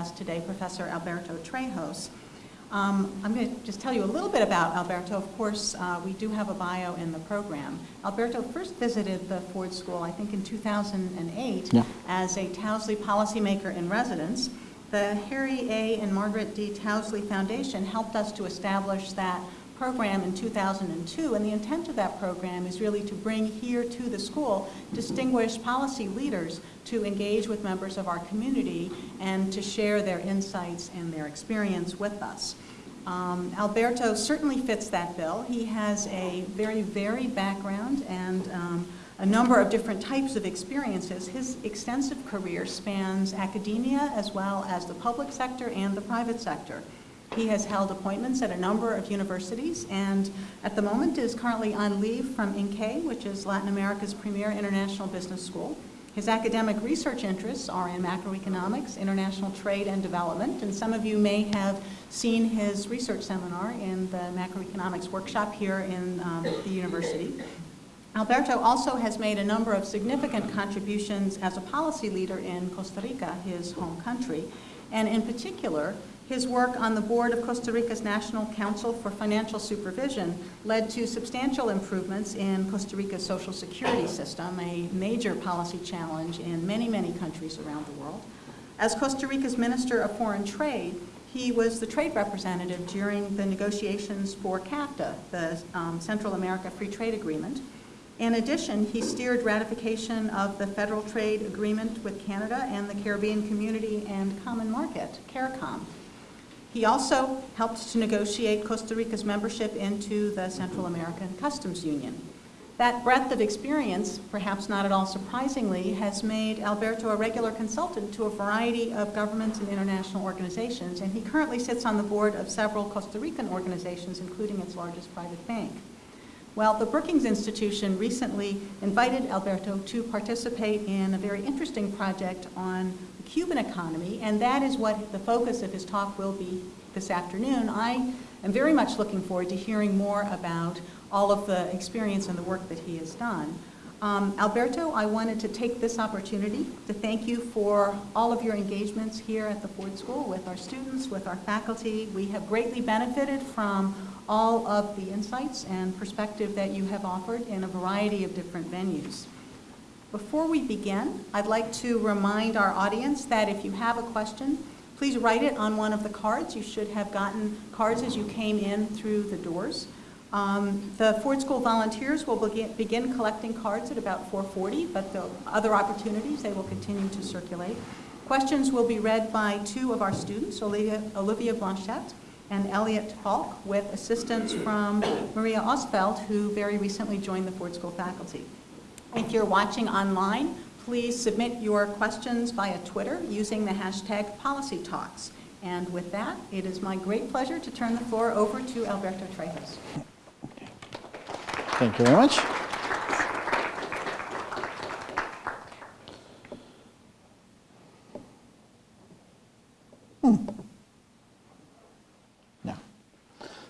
us today, Professor Alberto Trejos. Um, I'm going to just tell you a little bit about Alberto. Of course, uh, we do have a bio in the program. Alberto first visited the Ford School, I think in 2008, Yeah. as a Towsley policymaker in residence. The Harry A. and Margaret D. Towsley Foundation helped us to establish that program in 2002, and the intent of that program is really to bring here to the school distinguished policy leaders to engage with members of our community and to share their insights and their experience with us. Um, Alberto certainly fits that bill. He has a very varied background and um, a number of different types of experiences. His extensive career spans academia as well as the public sector and the private sector. He has held appointments at a number of universities and at the moment is currently on leave from INCAE, which is Latin America's premier international business school. His academic research interests are in macroeconomics, international trade and development, and some of you may have seen his research seminar in the macroeconomics workshop here in um, the university. Alberto also has made a number of significant contributions as a policy leader in Costa Rica, his home country, and in particular, his work on the board of Costa Rica's National Council for Financial Supervision led to substantial improvements in Costa Rica's social security system, a major policy challenge in many, many countries around the world. As Costa Rica's Minister of Foreign Trade, he was the trade representative during the negotiations for CAFTA, the um, Central America Free Trade Agreement. In addition, he steered ratification of the Federal Trade Agreement with Canada and the Caribbean Community and Common Market, CARICOM. He also helped to negotiate Costa Rica's membership into the Central American Customs Union. That breadth of experience, perhaps not at all surprisingly, has made Alberto a regular consultant to a variety of governments and international organizations, and he currently sits on the board of several Costa Rican organizations, including its largest private bank. Well, the Brookings Institution recently invited Alberto to participate in a very interesting project on Cuban economy, and that is what the focus of his talk will be this afternoon. I am very much looking forward to hearing more about all of the experience and the work that he has done. Um, Alberto, I wanted to take this opportunity to thank you for all of your engagements here at the Ford School with our students, with our faculty. We have greatly benefited from all of the insights and perspective that you have offered in a variety of different venues. Before we begin, I'd like to remind our audience that if you have a question, please write it on one of the cards. You should have gotten cards as you came in through the doors. Um, the Ford School volunteers will begin, begin collecting cards at about 4.40, but the other opportunities, they will continue to circulate. Questions will be read by two of our students, Olivia, Olivia Blanchette and Elliot Falk, with assistance from Maria Osfeld, who very recently joined the Ford School faculty. If you're watching online, please submit your questions via Twitter using the hashtag PolicyTalks. And with that, it is my great pleasure to turn the floor over to Alberto Trejos. Thank you very much. Hmm. Yeah.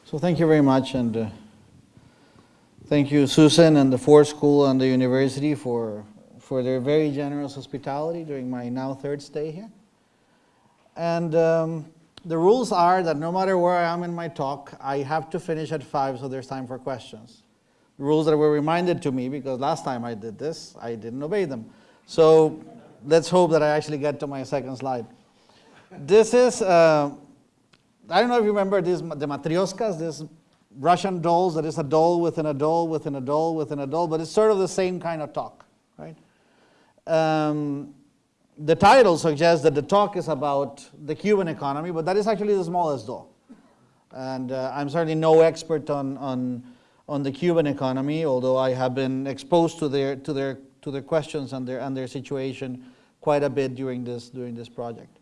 So thank you very much, and uh, thank you, Susan, and the Ford School and the university for for their very generous hospitality during my now third stay here. And um, the rules are that no matter where I am in my talk, I have to finish at five, so there's time for questions rules that were reminded to me because last time I did this, I didn't obey them. So let's hope that I actually get to my second slide. This is, uh, I don't know if you remember these, the matrioskas, these Russian dolls, that is a doll within a doll within a doll within a doll, but it's sort of the same kind of talk, right? Um, the title suggests that the talk is about the Cuban economy, but that is actually the smallest doll. And uh, I'm certainly no expert on, on on the Cuban economy, although I have been exposed to their, to their, to their questions and their, and their situation quite a bit during this, during this project.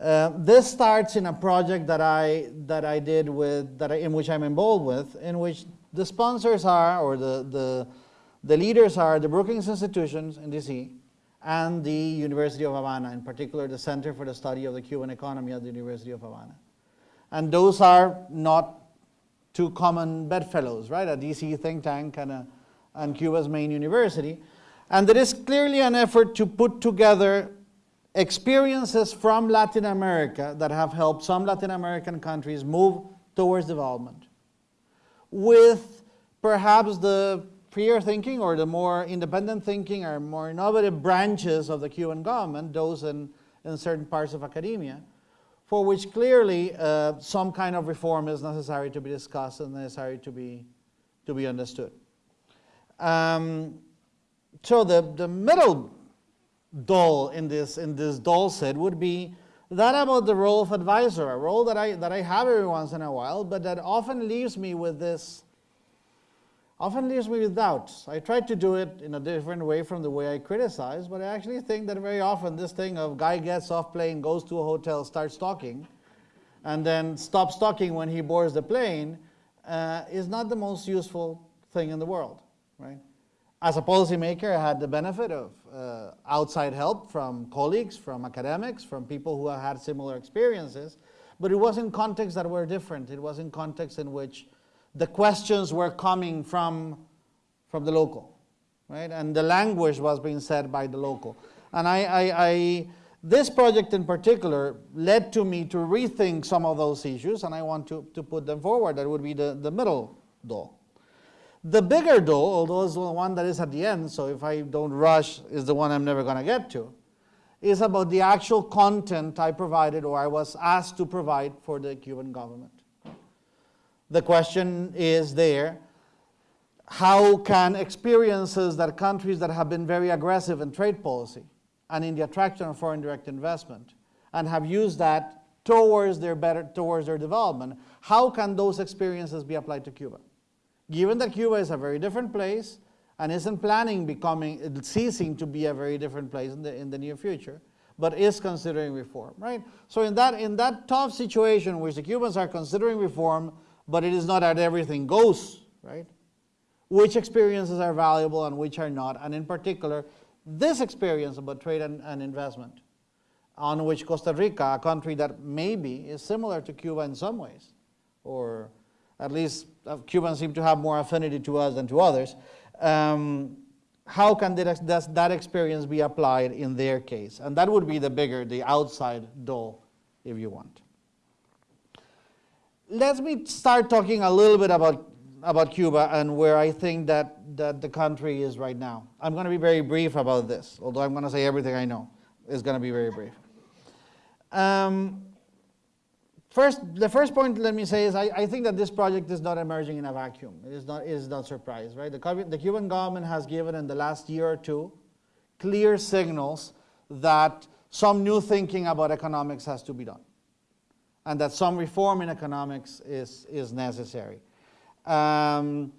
Uh, this starts in a project that I, that I did with, that I, in which I'm involved with, in which the sponsors are, or the, the, the leaders are the Brookings institutions in DC and the University of Havana, in particular the Center for the Study of the Cuban Economy at the University of Havana. And those are not two common bedfellows, right? A DC think tank and, a, and Cuba's main university. And there is clearly an effort to put together experiences from Latin America that have helped some Latin American countries move towards development, with perhaps the freer thinking or the more independent thinking or more innovative branches of the Cuban government, those in, in certain parts of academia, for which clearly uh, some kind of reform is necessary to be discussed and necessary to be, to be understood. Um, so the, the middle dole in this, in this dole set would be that about the role of advisor, a role that I, that I have every once in a while, but that often leaves me with this, often leaves me with doubts. I try to do it in a different way from the way I criticize, but I actually think that very often this thing of guy gets off plane, goes to a hotel, starts talking, and then stops talking when he boards the plane uh, is not the most useful thing in the world, right? As a policymaker, I had the benefit of uh, outside help from colleagues, from academics, from people who have had similar experiences, but it was in contexts that were different. It was in contexts in which the questions were coming from, from the local, right? And the language was being said by the local. And I, I, I, this project in particular led to me to rethink some of those issues, and I want to, to put them forward. That would be the, the middle door. The bigger door, although it's the one that is at the end, so if I don't rush, is the one I'm never going to get to, is about the actual content I provided or I was asked to provide for the Cuban government. The question is there, how can experiences that countries that have been very aggressive in trade policy and in the attraction of foreign direct investment and have used that towards their better towards their development, how can those experiences be applied to Cuba? Given that Cuba is a very different place and isn't planning becoming, ceasing to be a very different place in the, in the near future, but is considering reform, right? So in that, in that tough situation which the Cubans are considering reform, but it is not that everything goes, right? Which experiences are valuable and which are not, and in particular, this experience about trade and, and investment, on which Costa Rica, a country that maybe is similar to Cuba in some ways, or at least Cubans seem to have more affinity to us than to others, um, how can that, that experience be applied in their case? And that would be the bigger, the outside door, if you want. Let me start talking a little bit about, about Cuba and where I think that, that the country is right now. I'm going to be very brief about this, although I'm going to say everything I know. It's going to be very brief. Um, First, the first point let me say is I, I, think that this project is not emerging in a vacuum. It is not, it is not surprise, right? The, the Cuban government has given in the last year or two clear signals that some new thinking about economics has to be done and that some reform in economics is, is necessary. Um,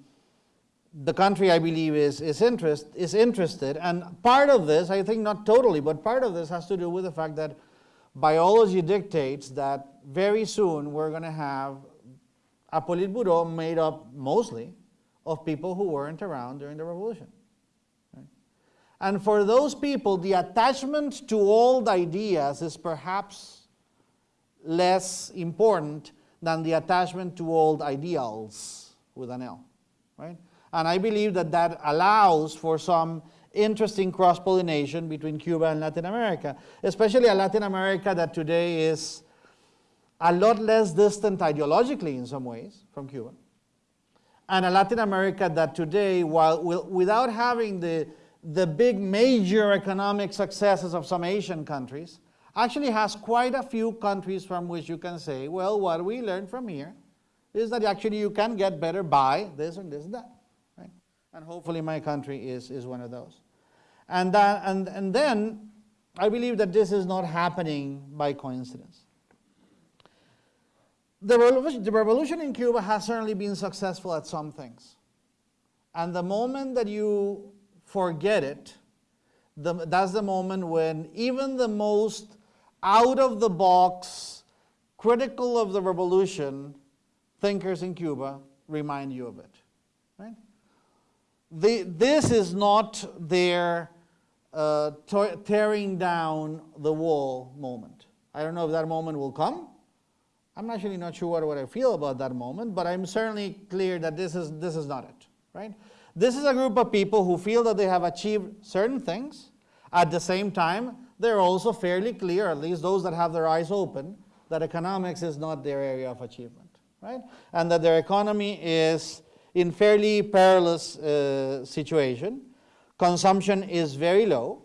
the country, I believe, is, is, interest, is interested, and part of this, I think not totally, but part of this has to do with the fact that biology dictates that very soon we're going to have a Politburo made up mostly of people who weren't around during the revolution. Right? And for those people, the attachment to old ideas is perhaps less important than the attachment to old ideals with an L. Right? And I believe that that allows for some interesting cross-pollination between Cuba and Latin America, especially a Latin America that today is a lot less distant ideologically in some ways from Cuba, and a Latin America that today, while without having the, the big major economic successes of some Asian countries, actually has quite a few countries from which you can say, well, what we learned from here is that actually you can get better by this and this and that. Right? And hopefully my country is, is one of those. And, that, and, and then I believe that this is not happening by coincidence. The revolution, the revolution in Cuba has certainly been successful at some things. And the moment that you forget it, the, that's the moment when even the most out of the box, critical of the revolution thinkers in Cuba remind you of it. Right? The, this is not their uh, tearing down the wall moment. I don't know if that moment will come. I'm actually not sure what, I feel about that moment, but I'm certainly clear that this is, this is not it, right? This is a group of people who feel that they have achieved certain things. At the same time, they're also fairly clear, at least those that have their eyes open, that economics is not their area of achievement, right? And that their economy is in fairly perilous uh, situation. Consumption is very low.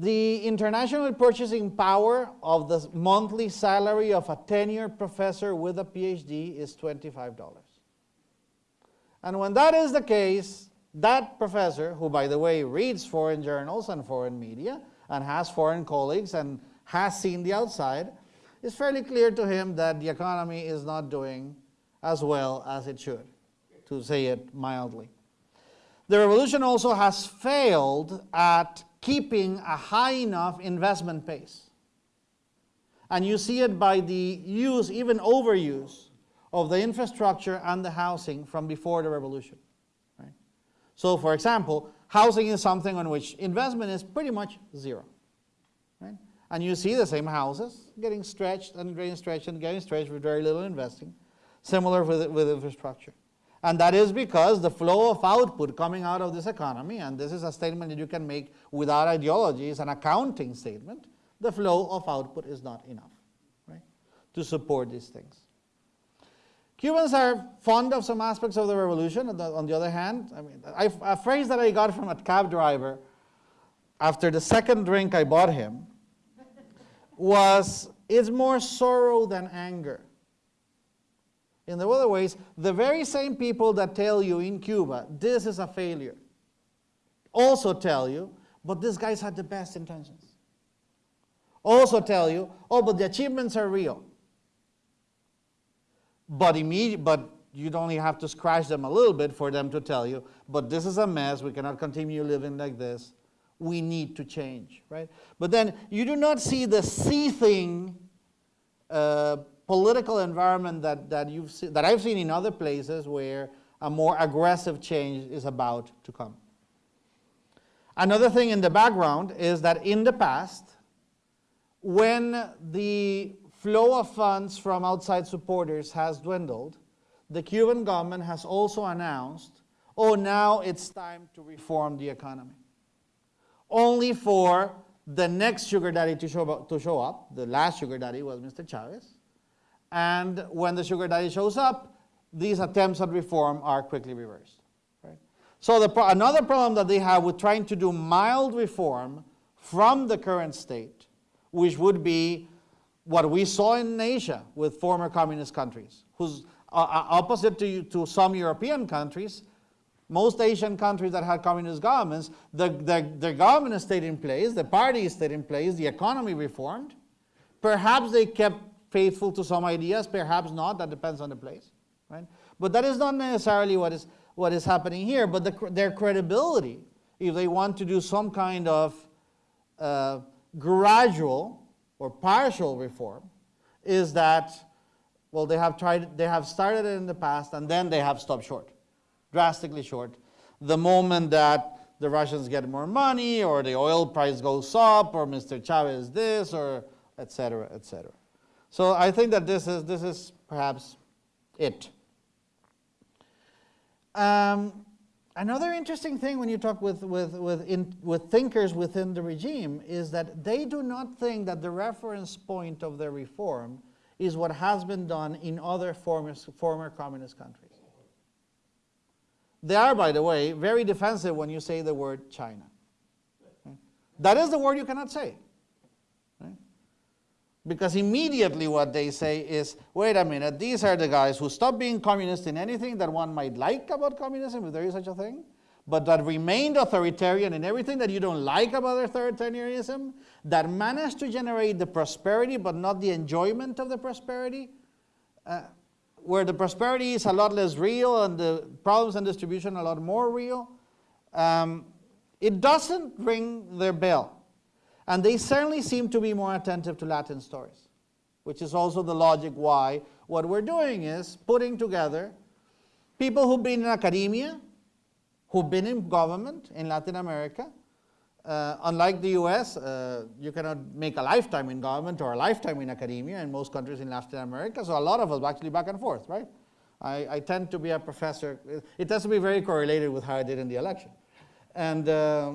The international purchasing power of the monthly salary of a tenured professor with a PhD is $25. And when that is the case, that professor, who by the way reads foreign journals and foreign media and has foreign colleagues and has seen the outside, it's fairly clear to him that the economy is not doing as well as it should, to say it mildly. The revolution also has failed at keeping a high enough investment pace. And you see it by the use, even overuse, of the infrastructure and the housing from before the revolution. Right? So, for example, housing is something on which investment is pretty much zero. Right? And you see the same houses getting stretched and getting stretched and getting stretched with very little investing. Similar with, with infrastructure. And that is because the flow of output coming out of this economy, and this is a statement that you can make without ideology, is an accounting statement, the flow of output is not enough right, to support these things. Cubans are fond of some aspects of the revolution. On the, other hand, I mean, I, a phrase that I got from a cab driver after the second drink I bought him was, it's more sorrow than anger. In the other ways, the very same people that tell you in Cuba, this is a failure, also tell you, but these guys had the best intentions. Also tell you, oh, but the achievements are real. But, immediate, but you'd only have to scratch them a little bit for them to tell you, but this is a mess, we cannot continue living like this, we need to change, right? But then you do not see the seething uh, political environment that, that, you've that I've seen in other places where a more aggressive change is about to come. Another thing in the background is that in the past, when the flow of funds from outside supporters has dwindled, the Cuban government has also announced, oh, now it's time to reform the economy. Only for the next sugar daddy to show, up, to show up. The last sugar daddy was Mr. Chavez. And when the sugar daddy shows up, these attempts at reform are quickly reversed. Right? So the pro another problem that they have with trying to do mild reform from the current state, which would be what we saw in Asia with former communist countries, whose uh, uh, opposite to, to some European countries, most Asian countries that had communist governments, the, the, the government stayed in place, the party stayed in place, the economy reformed. Perhaps they kept faithful to some ideas, perhaps not, that depends on the place. Right? But that is not necessarily what is, what is happening here, but the, their credibility, if they want to do some kind of uh, gradual or partial reform is that, well, they have tried, they have started it in the past and then they have stopped short, drastically short. The moment that the Russians get more money or the oil price goes up or Mr. Chavez this or et cetera, et cetera. So I think that this is, this is perhaps it. Um, Another interesting thing when you talk with, with, with, in, with thinkers within the regime is that they do not think that the reference point of their reform is what has been done in other former, former communist countries. They are, by the way, very defensive when you say the word China. That is the word you cannot say. Because immediately what they say is, wait a minute, these are the guys who stop being communist in anything that one might like about communism, if there is such a thing, but that remained authoritarian in everything that you don't like about authoritarianism, that managed to generate the prosperity but not the enjoyment of the prosperity, uh, where the prosperity is a lot less real and the problems and distribution a lot more real, um, it doesn't ring their bell. And they certainly seem to be more attentive to Latin stories, which is also the logic why what we're doing is putting together people who've been in academia, who've been in government in Latin America. Uh, unlike the US, uh, you cannot make a lifetime in government or a lifetime in academia in most countries in Latin America, so a lot of us actually back and forth, right? I, I tend to be a professor. It has to be very correlated with how I did in the election. And uh,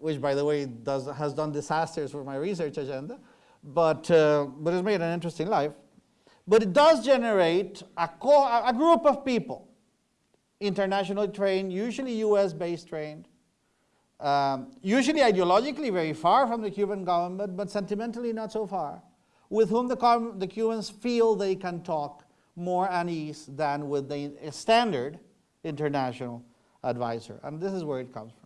which, by the way, does, has done disasters for my research agenda, but, uh, but it's made an interesting life. But it does generate a, a group of people, internationally trained, usually US based trained, um, usually ideologically very far from the Cuban government, but sentimentally not so far, with whom the, the Cubans feel they can talk more at ease than with the standard international advisor. And this is where it comes from.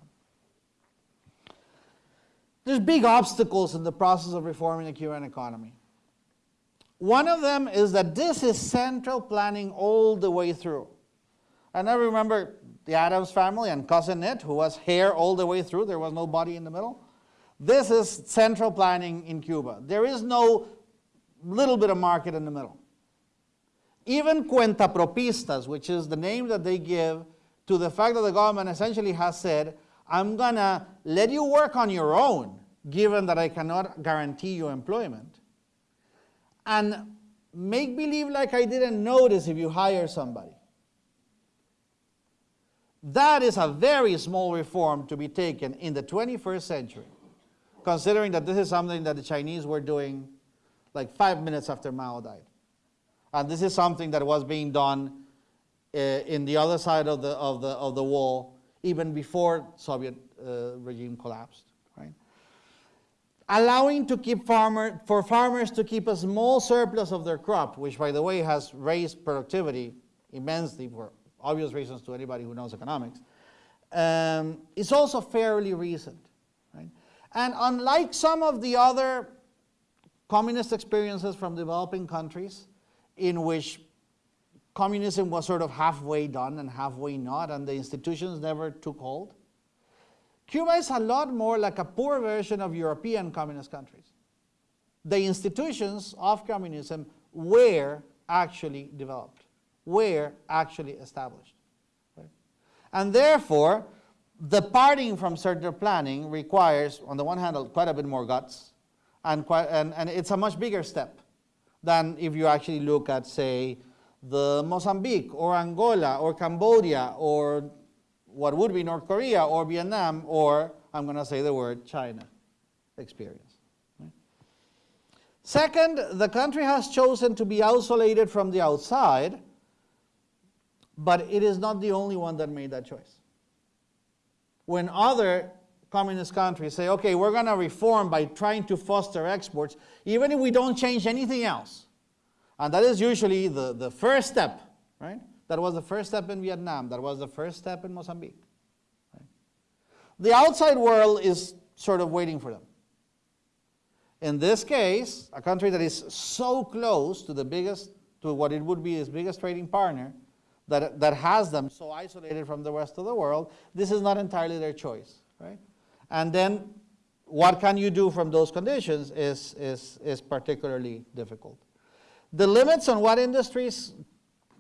There's big obstacles in the process of reforming the Cuban economy. One of them is that this is central planning all the way through. And I remember the Addams family and cousin It, who was hair all the way through, there was no body in the middle. This is central planning in Cuba. There is no little bit of market in the middle. Even cuentapropistas, which is the name that they give to the fact that the government essentially has said, I'm going to let you work on your own, given that I cannot guarantee you employment. And make believe like I didn't notice if you hire somebody. That is a very small reform to be taken in the 21st century, considering that this is something that the Chinese were doing like five minutes after Mao died. And this is something that was being done uh, in the other side of the, of, the, of the wall even before Soviet regime collapsed. Right? Allowing to keep farmer, for farmers to keep a small surplus of their crop, which by the way has raised productivity immensely for obvious reasons to anybody who knows economics, um, is also fairly recent. Right? And unlike some of the other communist experiences from developing countries, in which communism was sort of halfway done and halfway not, and the institutions never took hold. Cuba is a lot more like a poor version of European communist countries. The institutions of communism were actually developed, were actually established. And therefore, the parting from certain planning requires, on the one hand, quite a bit more guts, and, quite, and, and it's a much bigger step than if you actually look at, say, the Mozambique or Angola or Cambodia or what would be North Korea or Vietnam or, I'm going to say the word, China experience. Second, the country has chosen to be isolated from the outside, but it is not the only one that made that choice. When other communist countries say, okay, we're going to reform by trying to foster exports, even if we don't change anything else. And that is usually the, the first step, right? That was the first step in Vietnam. That was the first step in Mozambique. Right? The outside world is sort of waiting for them. In this case, a country that is so close to the biggest, to what it would be its biggest trading partner, that, that has them so isolated from the rest of the world, this is not entirely their choice, right? And then what can you do from those conditions is, is, is particularly difficult. The limits on what industries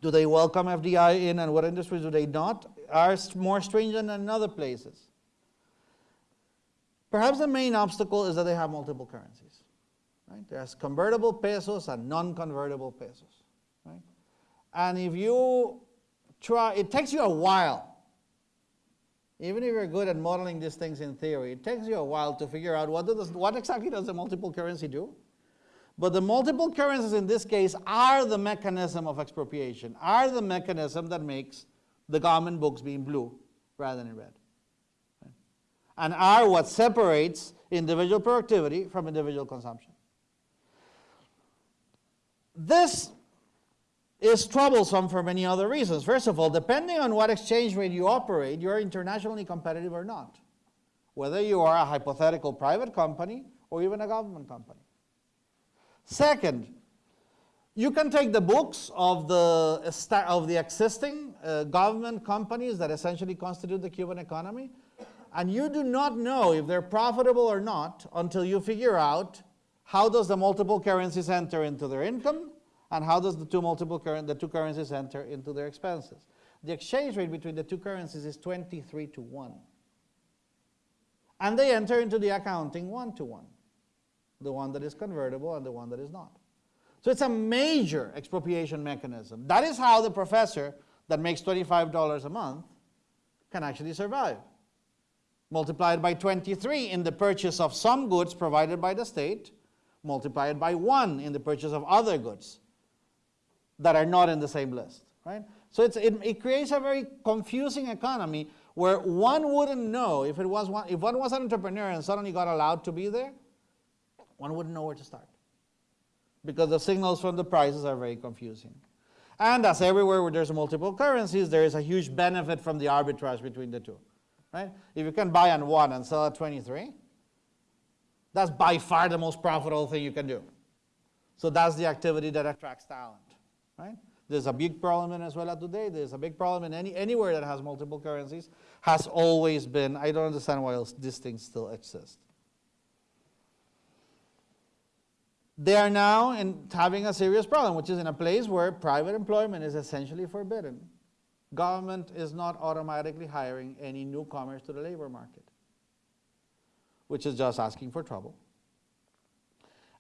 do they welcome FDI in and what industries do they not are more stringent than other places. Perhaps the main obstacle is that they have multiple currencies. Right? There's convertible pesos and non-convertible pesos. Right? And if you try, it takes you a while even if you're good at modeling these things in theory, it takes you a while to figure out what, does, what exactly does the multiple currency do. But the multiple currencies in this case are the mechanism of expropriation, are the mechanism that makes the government books being blue rather than red. And are what separates individual productivity from individual consumption. This is troublesome for many other reasons. First of all, depending on what exchange rate you operate, you're internationally competitive or not, whether you are a hypothetical private company or even a government company. Second, you can take the books of the, of the existing uh, government companies that essentially constitute the Cuban economy, and you do not know if they're profitable or not until you figure out how does the multiple currencies enter into their income and how does the two multiple current, the two currencies enter into their expenses. The exchange rate between the two currencies is 23 to 1. And they enter into the accounting one to one, the one that is convertible and the one that is not. So it's a major expropriation mechanism. That is how the professor that makes $25 a month can actually survive. Multiplied by 23 in the purchase of some goods provided by the state, multiplied by 1 in the purchase of other goods that are not in the same list, right? So it, it creates a very confusing economy where one wouldn't know if it was one, if one was an entrepreneur and suddenly got allowed to be there, one wouldn't know where to start because the signals from the prices are very confusing. And as everywhere where there's multiple currencies, there is a huge benefit from the arbitrage between the two. Right? If you can buy on one and sell at 23, that's by far the most profitable thing you can do. So that's the activity that attracts talent. Right? There's a big problem in Venezuela today. There's a big problem in any, anywhere that has multiple currencies. Has always been. I don't understand why else these things still exist. They are now in, having a serious problem, which is in a place where private employment is essentially forbidden. Government is not automatically hiring any newcomers to the labor market, which is just asking for trouble.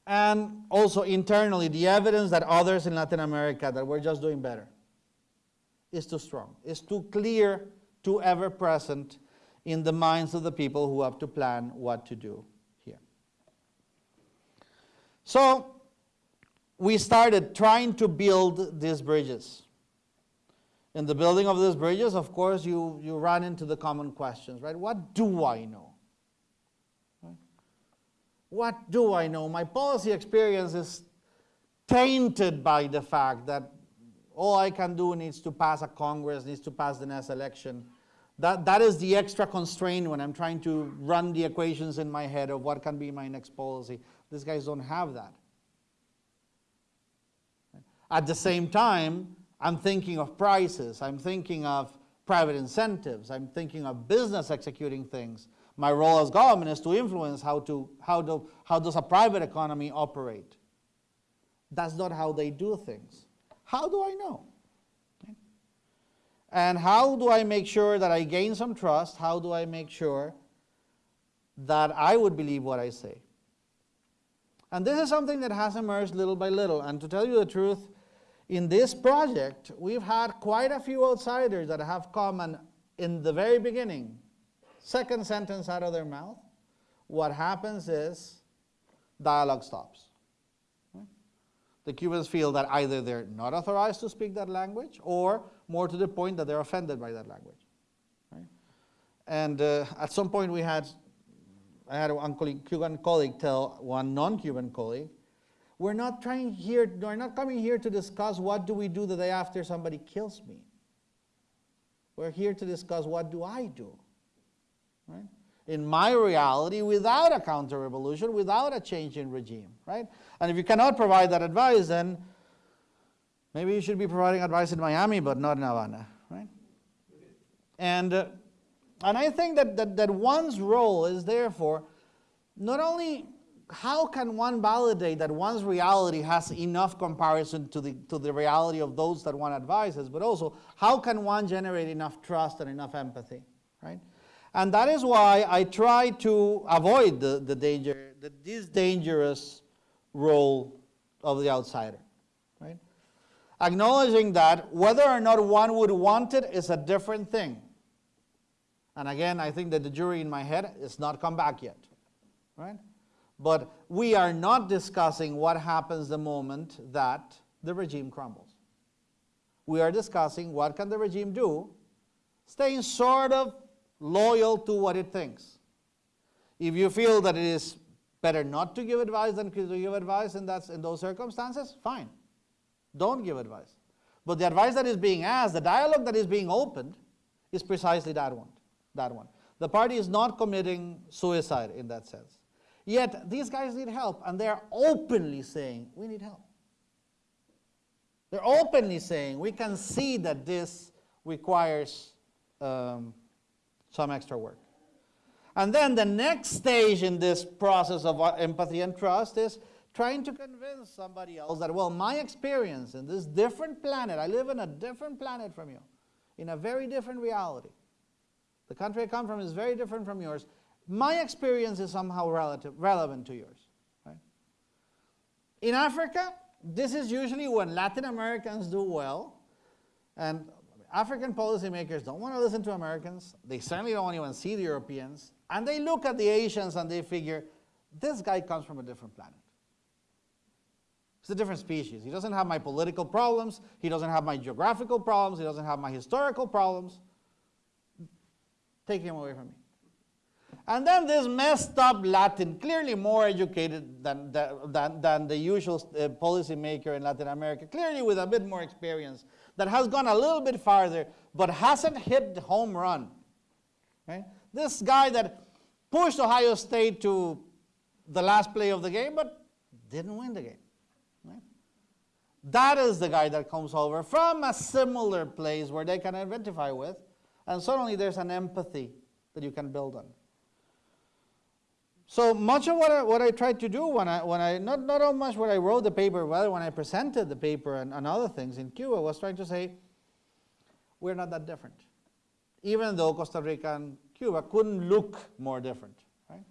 And also internally, the evidence that others in Latin America that we're just doing better is too strong, is too clear, too ever present in the minds of the people who have to plan what to do. So we started trying to build these bridges. In the building of these bridges, of course, you, you run into the common questions, right? What do I know? What do I know? My policy experience is tainted by the fact that all I can do needs to pass a Congress, needs to pass the next election. That, that is the extra constraint when I'm trying to run the equations in my head of what can be my next policy. These guys don't have that. At the same time, I'm thinking of prices, I'm thinking of private incentives, I'm thinking of business executing things. My role as government is to influence how, to, how, do, how does a private economy operate. That's not how they do things. How do I know? And how do I make sure that I gain some trust? How do I make sure that I would believe what I say? And this is something that has emerged little by little. And to tell you the truth, in this project, we've had quite a few outsiders that have come and in the very beginning, second sentence out of their mouth, what happens is dialogue stops. The Cubans feel that either they're not authorized to speak that language or more to the point that they're offended by that language. And uh, at some point we had I had one Cuban colleague tell one non-Cuban colleague, we're not trying here, we're not coming here to discuss what do we do the day after somebody kills me. We're here to discuss what do I do, right? In my reality, without a counter-revolution, without a change in regime, right? And if you cannot provide that advice, then maybe you should be providing advice in Miami, but not in Havana, right? And uh, and I think that, that, that one's role is therefore not only how can one validate that one's reality has enough comparison to the, to the reality of those that one advises, but also how can one generate enough trust and enough empathy, right? And that is why I try to avoid the, the danger, the, this dangerous role of the outsider, right? Acknowledging that whether or not one would want it is a different thing. And again, I think that the jury in my head has not come back yet, right? But we are not discussing what happens the moment that the regime crumbles. We are discussing what can the regime do, staying sort of loyal to what it thinks. If you feel that it is better not to give advice than to give advice in, that, in those circumstances, fine. Don't give advice. But the advice that is being asked, the dialogue that is being opened, is precisely that one that one. The party is not committing suicide in that sense. Yet these guys need help, and they're openly saying, We need help. They're openly saying, We can see that this requires um, some extra work. And then the next stage in this process of empathy and trust is trying to convince somebody else that, well, my experience in this different planet, I live in a different planet from you, in a very different reality. The country I come from is very different from yours. My experience is somehow relative, relevant to yours. In Africa, this is usually when Latin Americans do well, and African policymakers don't want to listen to Americans. They certainly don't want to even see the Europeans. And they look at the Asians and they figure, this guy comes from a different planet. It's a different species. He doesn't have my political problems. He doesn't have my geographical problems. He doesn't have my historical problems. Take him away from me. And then this messed up Latin, clearly more educated than, than, than the usual uh, policymaker in Latin America, clearly with a bit more experience, that has gone a little bit farther, but hasn't hit the home run. Right? This guy that pushed Ohio State to the last play of the game, but didn't win the game. That is the guy that comes over from a similar place where they can identify with, and suddenly there's an empathy that you can build on. So much of what I, what I tried to do when I, when I not, not so much when I wrote the paper, rather when I presented the paper and, and other things in Cuba was trying to say, we're not that different. Even though Costa Rica and Cuba couldn't look more different. Right?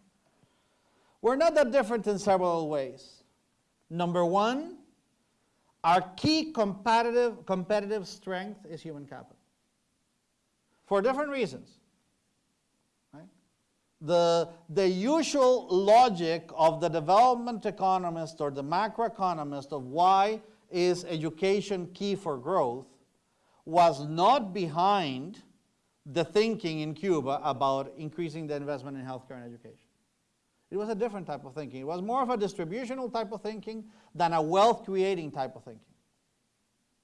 We're not that different in several ways. Number one, our key competitive, competitive strength is human capital. For different reasons the, the usual logic of the development economist or the macroeconomist of why is education key for growth was not behind the thinking in Cuba about increasing the investment in healthcare and education. It was a different type of thinking. It was more of a distributional type of thinking than a wealth creating type of thinking.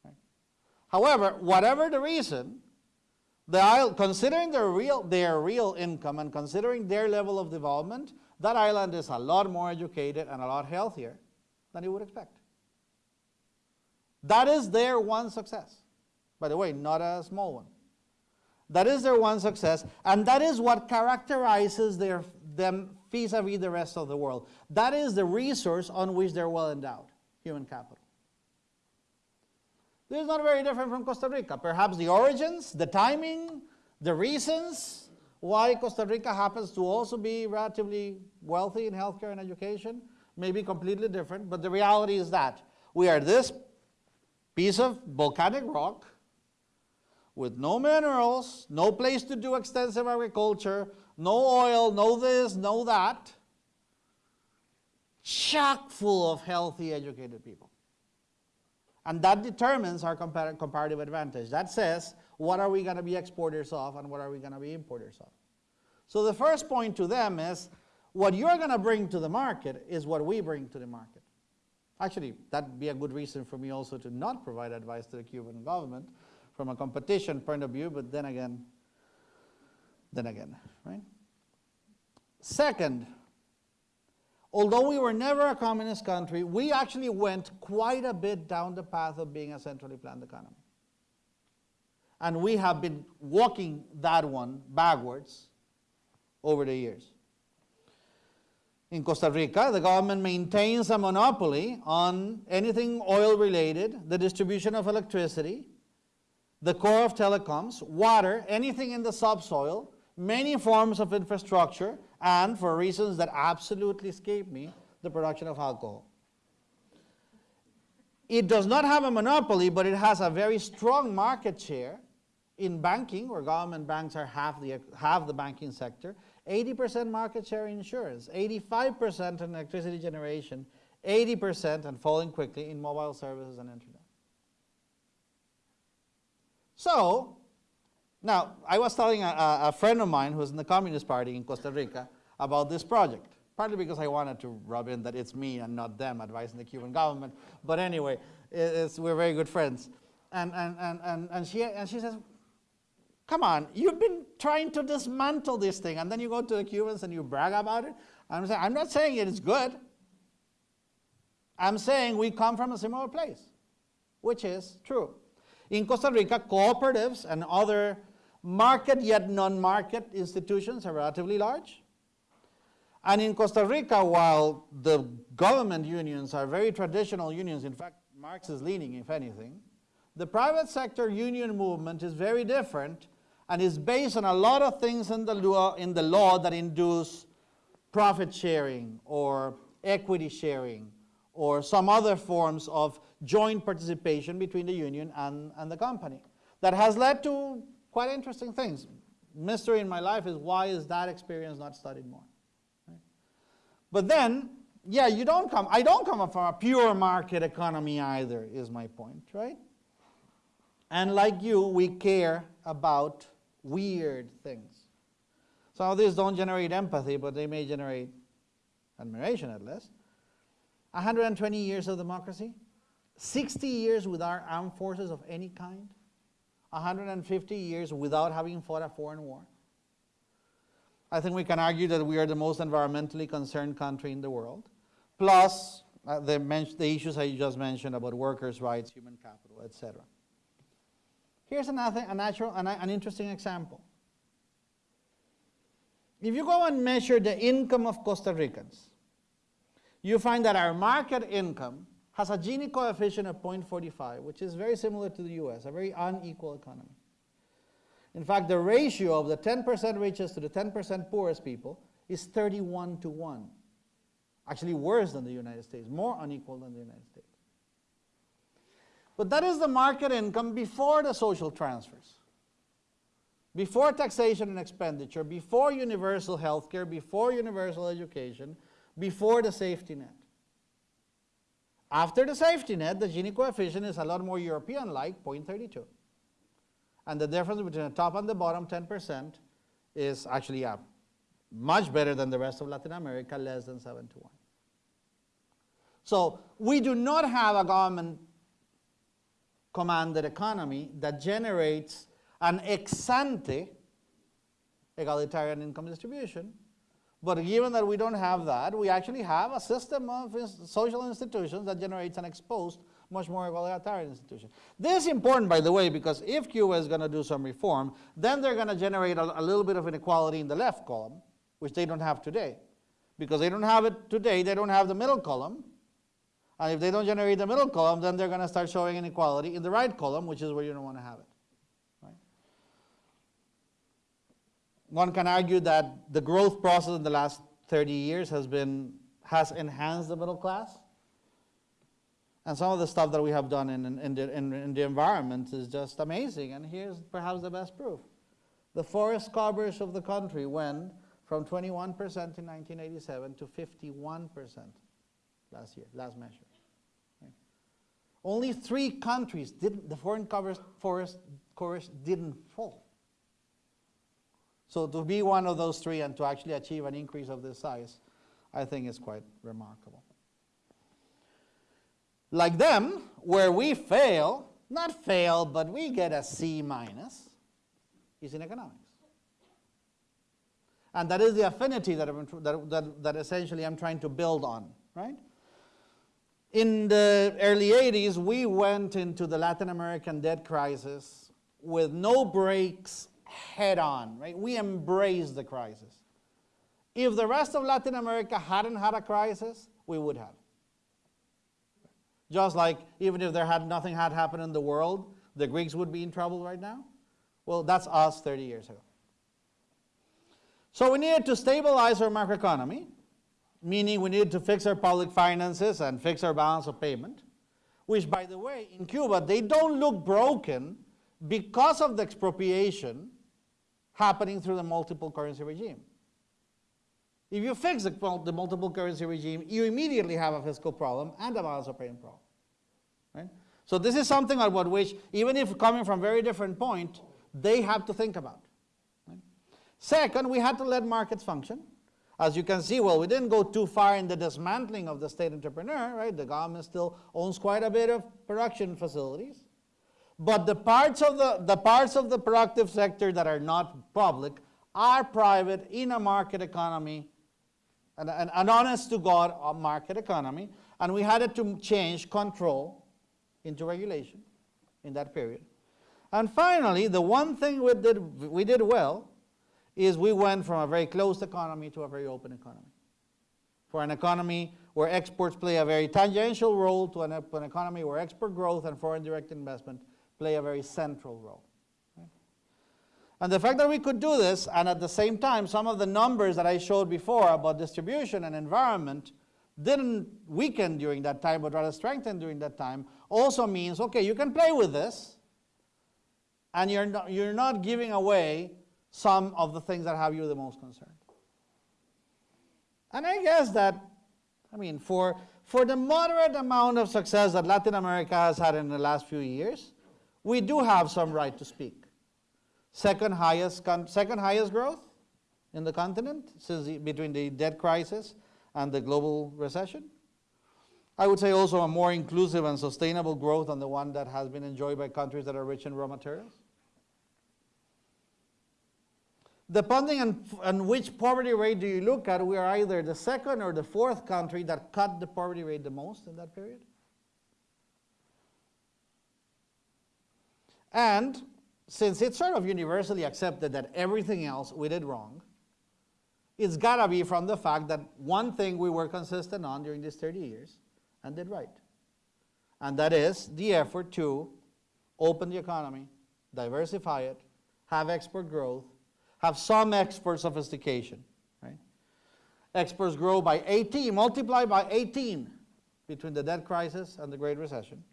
Right? However, whatever the reason, the considering their real, their real income and considering their level of development, that island is a lot more educated and a lot healthier than you would expect. That is their one success. By the way, not a small one. That is their one success, and that is what characterizes their, them vis-a-vis -vis the rest of the world. That is the resource on which they're well endowed, human capital. This is not very different from Costa Rica. Perhaps the origins, the timing, the reasons why Costa Rica happens to also be relatively wealthy in healthcare and education may be completely different, but the reality is that we are this piece of volcanic rock with no minerals, no place to do extensive agriculture, no oil, no this, no that, chock full of healthy, educated people. And that determines our compar comparative advantage. That says, what are we going to be exporters of and what are we going to be importers of? So the first point to them is, what you're going to bring to the market is what we bring to the market. Actually, that'd be a good reason for me also to not provide advice to the Cuban government from a competition point of view, but then again, then again, right? Second, Although we were never a communist country, we actually went quite a bit down the path of being a centrally planned economy. And we have been walking that one backwards over the years. In Costa Rica, the government maintains a monopoly on anything oil related, the distribution of electricity, the core of telecoms, water, anything in the subsoil, many forms of infrastructure, and for reasons that absolutely escape me, the production of alcohol. It does not have a monopoly, but it has a very strong market share in banking, where government banks are half the, half the banking sector, 80% market share in insurance, 85% in electricity generation, 80% and falling quickly in mobile services and internet. So, now, I was telling a, a friend of mine who's in the Communist Party in Costa Rica about this project, partly because I wanted to rub in that it's me and not them advising the Cuban government. But anyway, we're very good friends. And, and, and, and, and, she, and she says, come on, you've been trying to dismantle this thing, and then you go to the Cubans and you brag about it. I'm saying, I'm not saying it is good. I'm saying we come from a similar place, which is true. In Costa Rica, cooperatives and other market yet non-market institutions are relatively large. And in Costa Rica, while the government unions are very traditional unions, in fact, Marxist leaning, if anything, the private sector union movement is very different and is based on a lot of things in the law, in the law that induce profit sharing or equity sharing or some other forms of joint participation between the union and, and the company that has led to quite interesting things. mystery in my life is why is that experience not studied more? But then, yeah, you don't come, I don't come from a pure market economy either, is my point, right? And like you, we care about weird things. Some of these don't generate empathy, but they may generate admiration at least. 120 years of democracy, 60 years without armed forces of any kind, 150 years without having fought a foreign war. I think we can argue that we are the most environmentally concerned country in the world, plus uh, the, the issues I just mentioned about workers' rights, human capital, etc. Here's another, a natural, an, an interesting example. If you go and measure the income of Costa Ricans, you find that our market income has a Gini coefficient of 0.45, which is very similar to the US, a very unequal economy. In fact, the ratio of the 10% richest to the 10% poorest people is 31 to 1. Actually, worse than the United States, more unequal than the United States. But that is the market income before the social transfers, before taxation and expenditure, before universal health care, before universal education, before the safety net. After the safety net, the Gini coefficient is a lot more European like, 0.32. And the difference between the top and the bottom 10% is actually uh, much better than the rest of Latin America, less than 7 to 1. So we do not have a government commanded economy that generates an ex ante egalitarian income distribution. But given that we don't have that, we actually have a system of social institutions that generates an ex post, much more egalitarian institution. This is important, by the way, because if Cuba is going to do some reform, then they're going to generate a, a little bit of inequality in the left column, which they don't have today. Because they don't have it today, they don't have the middle column. And if they don't generate the middle column, then they're going to start showing inequality in the right column, which is where you don't want to have it. Right? One can argue that the growth process in the last 30 years has been has enhanced the middle class. And some of the stuff that we have done in, in, the, in, in the environment is just amazing. And here's perhaps the best proof. The forest coverage of the country went from 21% in 1987 to 51% last year, last measure. Right? Only three countries didn't, the foreign covers, forest coverage didn't fall. So to be one of those three and to actually achieve an increase of this size, I think is quite remarkable. Like them, where we fail, not fail, but we get a C minus, is in economics. And that is the affinity that, that, that, that essentially I'm trying to build on, right? In the early 80s, we went into the Latin American debt crisis with no brakes head on, right? We embraced the crisis. If the rest of Latin America hadn't had a crisis, we would have. Just like even if there had nothing had happened in the world, the Greeks would be in trouble right now. Well, that's us 30 years ago. So we needed to stabilize our macroeconomy, meaning we needed to fix our public finances and fix our balance of payment, which by the way, in Cuba, they don't look broken because of the expropriation happening through the multiple currency regime. If you fix the, multiple currency regime, you immediately have a fiscal problem and a balance of payment problem. Right? So this is something about which, even if coming from very different point, they have to think about. Right? Second, we had to let markets function. As you can see, well, we didn't go too far in the dismantling of the state entrepreneur, right? The government still owns quite a bit of production facilities. But the parts of the, the parts of the productive sector that are not public are private in a market economy an, an, an honest to God uh, market economy, and we had to change control into regulation in that period. And finally, the one thing we did, we did well is we went from a very closed economy to a very open economy. For an economy where exports play a very tangential role to an, an economy where export growth and foreign direct investment play a very central role. And the fact that we could do this, and at the same time, some of the numbers that I showed before about distribution and environment didn't weaken during that time, but rather strengthened during that time, also means okay, you can play with this, and you're not, you're not giving away some of the things that have you the most concerned. And I guess that, I mean, for, for the moderate amount of success that Latin America has had in the last few years, we do have some right to speak. Second highest, second highest growth in the continent since the, between the debt crisis and the global recession. I would say also a more inclusive and sustainable growth than the one that has been enjoyed by countries that are rich in raw materials. Depending on, on which poverty rate do you look at, we are either the second or the fourth country that cut the poverty rate the most in that period. And since it's sort of universally accepted that everything else we did wrong, it's got to be from the fact that one thing we were consistent on during these 30 years and did right. And that is the effort to open the economy, diversify it, have export growth, have some export sophistication. Right? Exports grow by 18, multiply by 18 between the debt crisis and the Great Recession.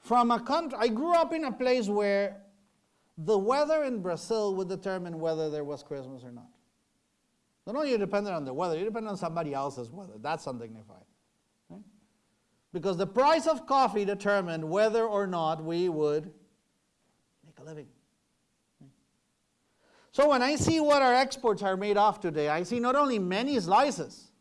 From a country, I grew up in a place where the weather in Brazil would determine whether there was Christmas or not. Not only you depended on the weather, you depend on somebody else's weather. That's undignified. Right? Because the price of coffee determined whether or not we would make a living. So when I see what our exports are made of today, I see not only many slices,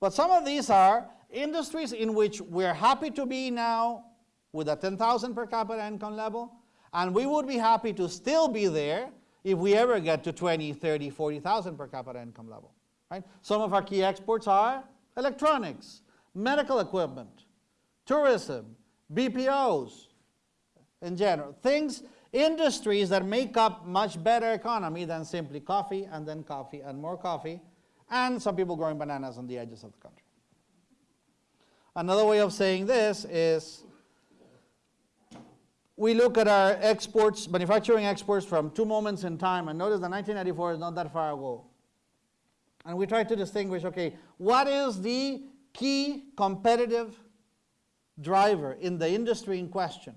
but some of these are industries in which we're happy to be now with a 10,000 per capita income level, and we would be happy to still be there if we ever get to 20, 30, 40,000 per capita income level. Right? Some of our key exports are electronics, medical equipment, tourism, BPOs in general. Things, industries that make up much better economy than simply coffee and then coffee and more coffee, and some people growing bananas on the edges of the country. Another way of saying this is we look at our exports, manufacturing exports from two moments in time, and notice that 1994 is not that far ago. And we try to distinguish okay, what is the key competitive driver in the industry in question?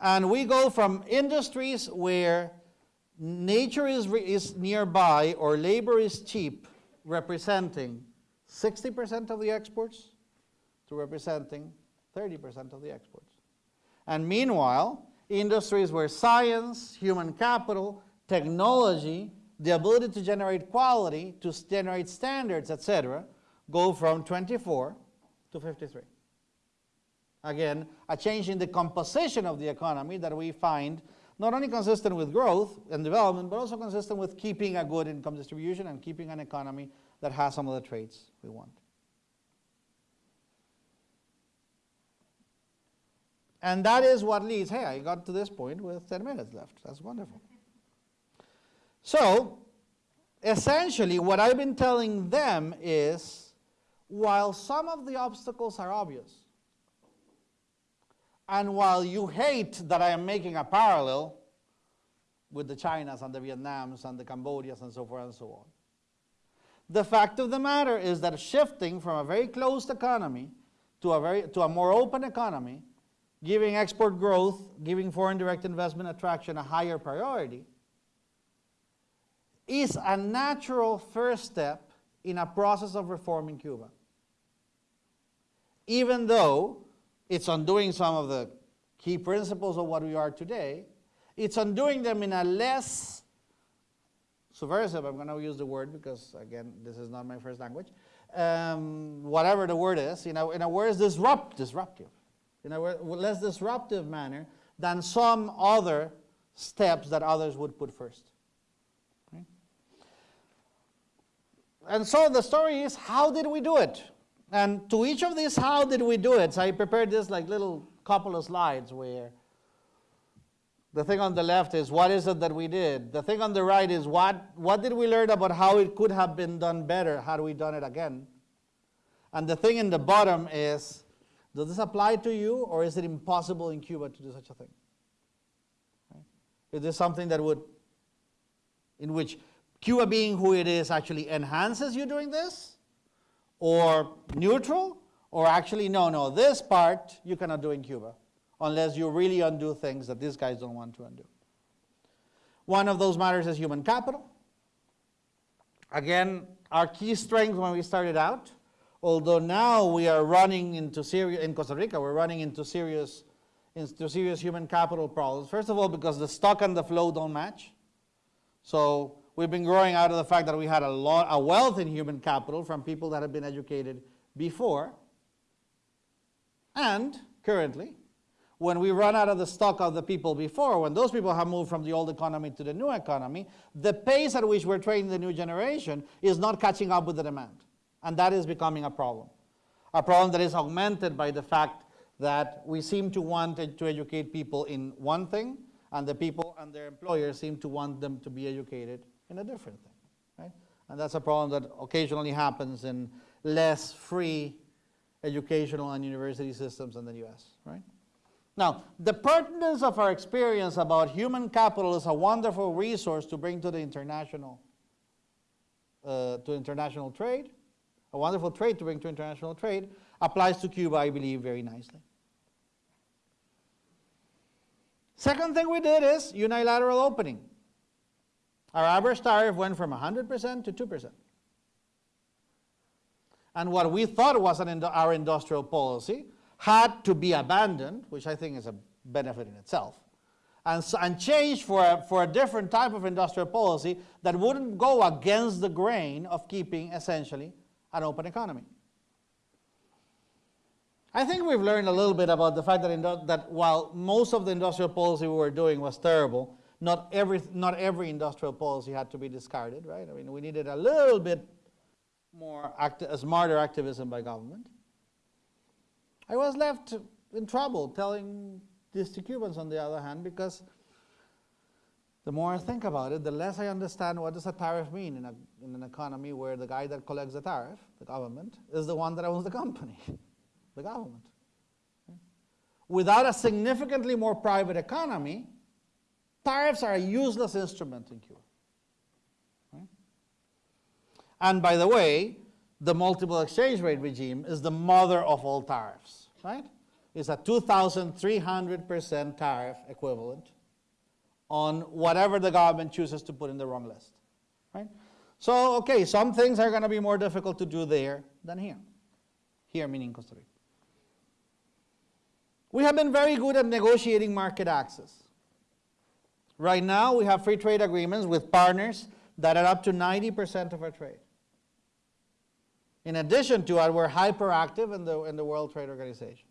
And we go from industries where nature is, is nearby or labor is cheap, representing 60% of the exports, to representing 30% of the exports. And meanwhile, industries where science, human capital, technology, the ability to generate quality, to generate standards, etc., go from 24 to 53. Again, a change in the composition of the economy that we find not only consistent with growth and development, but also consistent with keeping a good income distribution and keeping an economy that has some of the traits we want. And that is what leads, hey, I got to this point with 10 minutes left. That's wonderful. So, essentially, what I've been telling them is while some of the obstacles are obvious, and while you hate that I am making a parallel with the Chinas and the Vietnams and the Cambodias and so forth and so on, the fact of the matter is that shifting from a very closed economy to a, very, to a more open economy giving export growth, giving foreign direct investment attraction a higher priority, is a natural first step in a process of reforming Cuba. Even though it's undoing some of the key principles of what we are today, it's undoing them in a less subversive, I'm going to use the word because, again, this is not my first language, um, whatever the word is, you know, in a word, disrupt, disruptive in a less disruptive manner than some other steps that others would put first. And so the story is how did we do it? And to each of these, how did we do it? So I prepared this like little couple of slides where the thing on the left is what is it that we did? The thing on the right is what, what did we learn about how it could have been done better had we done it again? And the thing in the bottom is does this apply to you, or is it impossible in Cuba to do such a thing? Right? Is this something that would, in which Cuba being who it is actually enhances you doing this? Or neutral? Or actually, no, no, this part you cannot do in Cuba unless you really undo things that these guys don't want to undo. One of those matters is human capital. Again, our key strength when we started out, although now we are running into serious, in Costa Rica, we're running into serious, into serious human capital problems. First of all, because the stock and the flow don't match. So we've been growing out of the fact that we had a lot, a wealth in human capital from people that have been educated before. And currently, when we run out of the stock of the people before, when those people have moved from the old economy to the new economy, the pace at which we're training the new generation is not catching up with the demand. And that is becoming a problem. A problem that is augmented by the fact that we seem to want to educate people in one thing, and the people and their employers seem to want them to be educated in a different thing. Right? And that's a problem that occasionally happens in less free educational and university systems in the US. Right? Now, the pertinence of our experience about human capital is a wonderful resource to bring to the international, uh, to international trade. A wonderful trade to bring to international trade applies to Cuba, I believe, very nicely. Second thing we did is unilateral opening. Our average tariff went from 100% to 2%. And what we thought was an, our industrial policy had to be abandoned, which I think is a benefit in itself, and, and changed for a, for a different type of industrial policy that wouldn't go against the grain of keeping essentially an open economy. I think we've learned a little bit about the fact that, that while most of the industrial policy we were doing was terrible, not every, not every industrial policy had to be discarded, right? I mean, we needed a little bit more acti smarter activism by government. I was left in trouble telling this to Cubans on the other hand because the more I think about it, the less I understand what does a tariff mean in, a, in an economy where the guy that collects the tariff, the government, is the one that owns the company, the government. Without a significantly more private economy, tariffs are a useless instrument in Cuba. And by the way, the multiple exchange rate regime is the mother of all tariffs, right? It's a 2,300% tariff equivalent on whatever the government chooses to put in the wrong list, right? So, okay, some things are going to be more difficult to do there than here. Here meaning Costa Rica. We have been very good at negotiating market access. Right now, we have free trade agreements with partners that are up to 90% of our trade. In addition to that, we're hyperactive in the, in the World Trade Organization.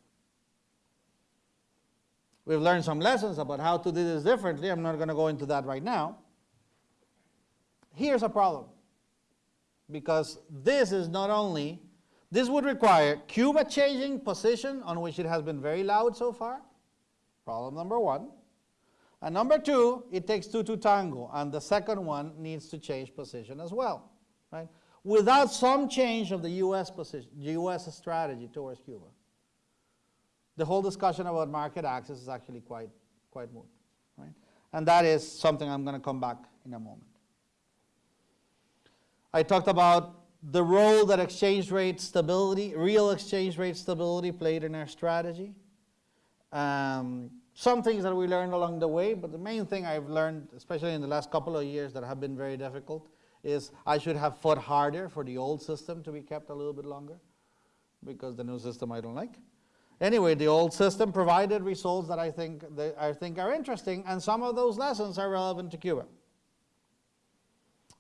We've learned some lessons about how to do this differently. I'm not going to go into that right now. Here's a problem. Because this is not only, this would require Cuba changing position on which it has been very loud so far. Problem number one. And number two, it takes two to tango. And the second one needs to change position as well. Right? without some change of the U.S. position, U.S. strategy towards Cuba, the whole discussion about market access is actually quite, quite moot. Right? And that is something I'm going to come back in a moment. I talked about the role that exchange rate stability, real exchange rate stability played in our strategy. Um, some things that we learned along the way, but the main thing I've learned, especially in the last couple of years that have been very difficult, is I should have fought harder for the old system to be kept a little bit longer because the new system I don't like. Anyway, the old system provided results that I think, that I think are interesting, and some of those lessons are relevant to Cuba.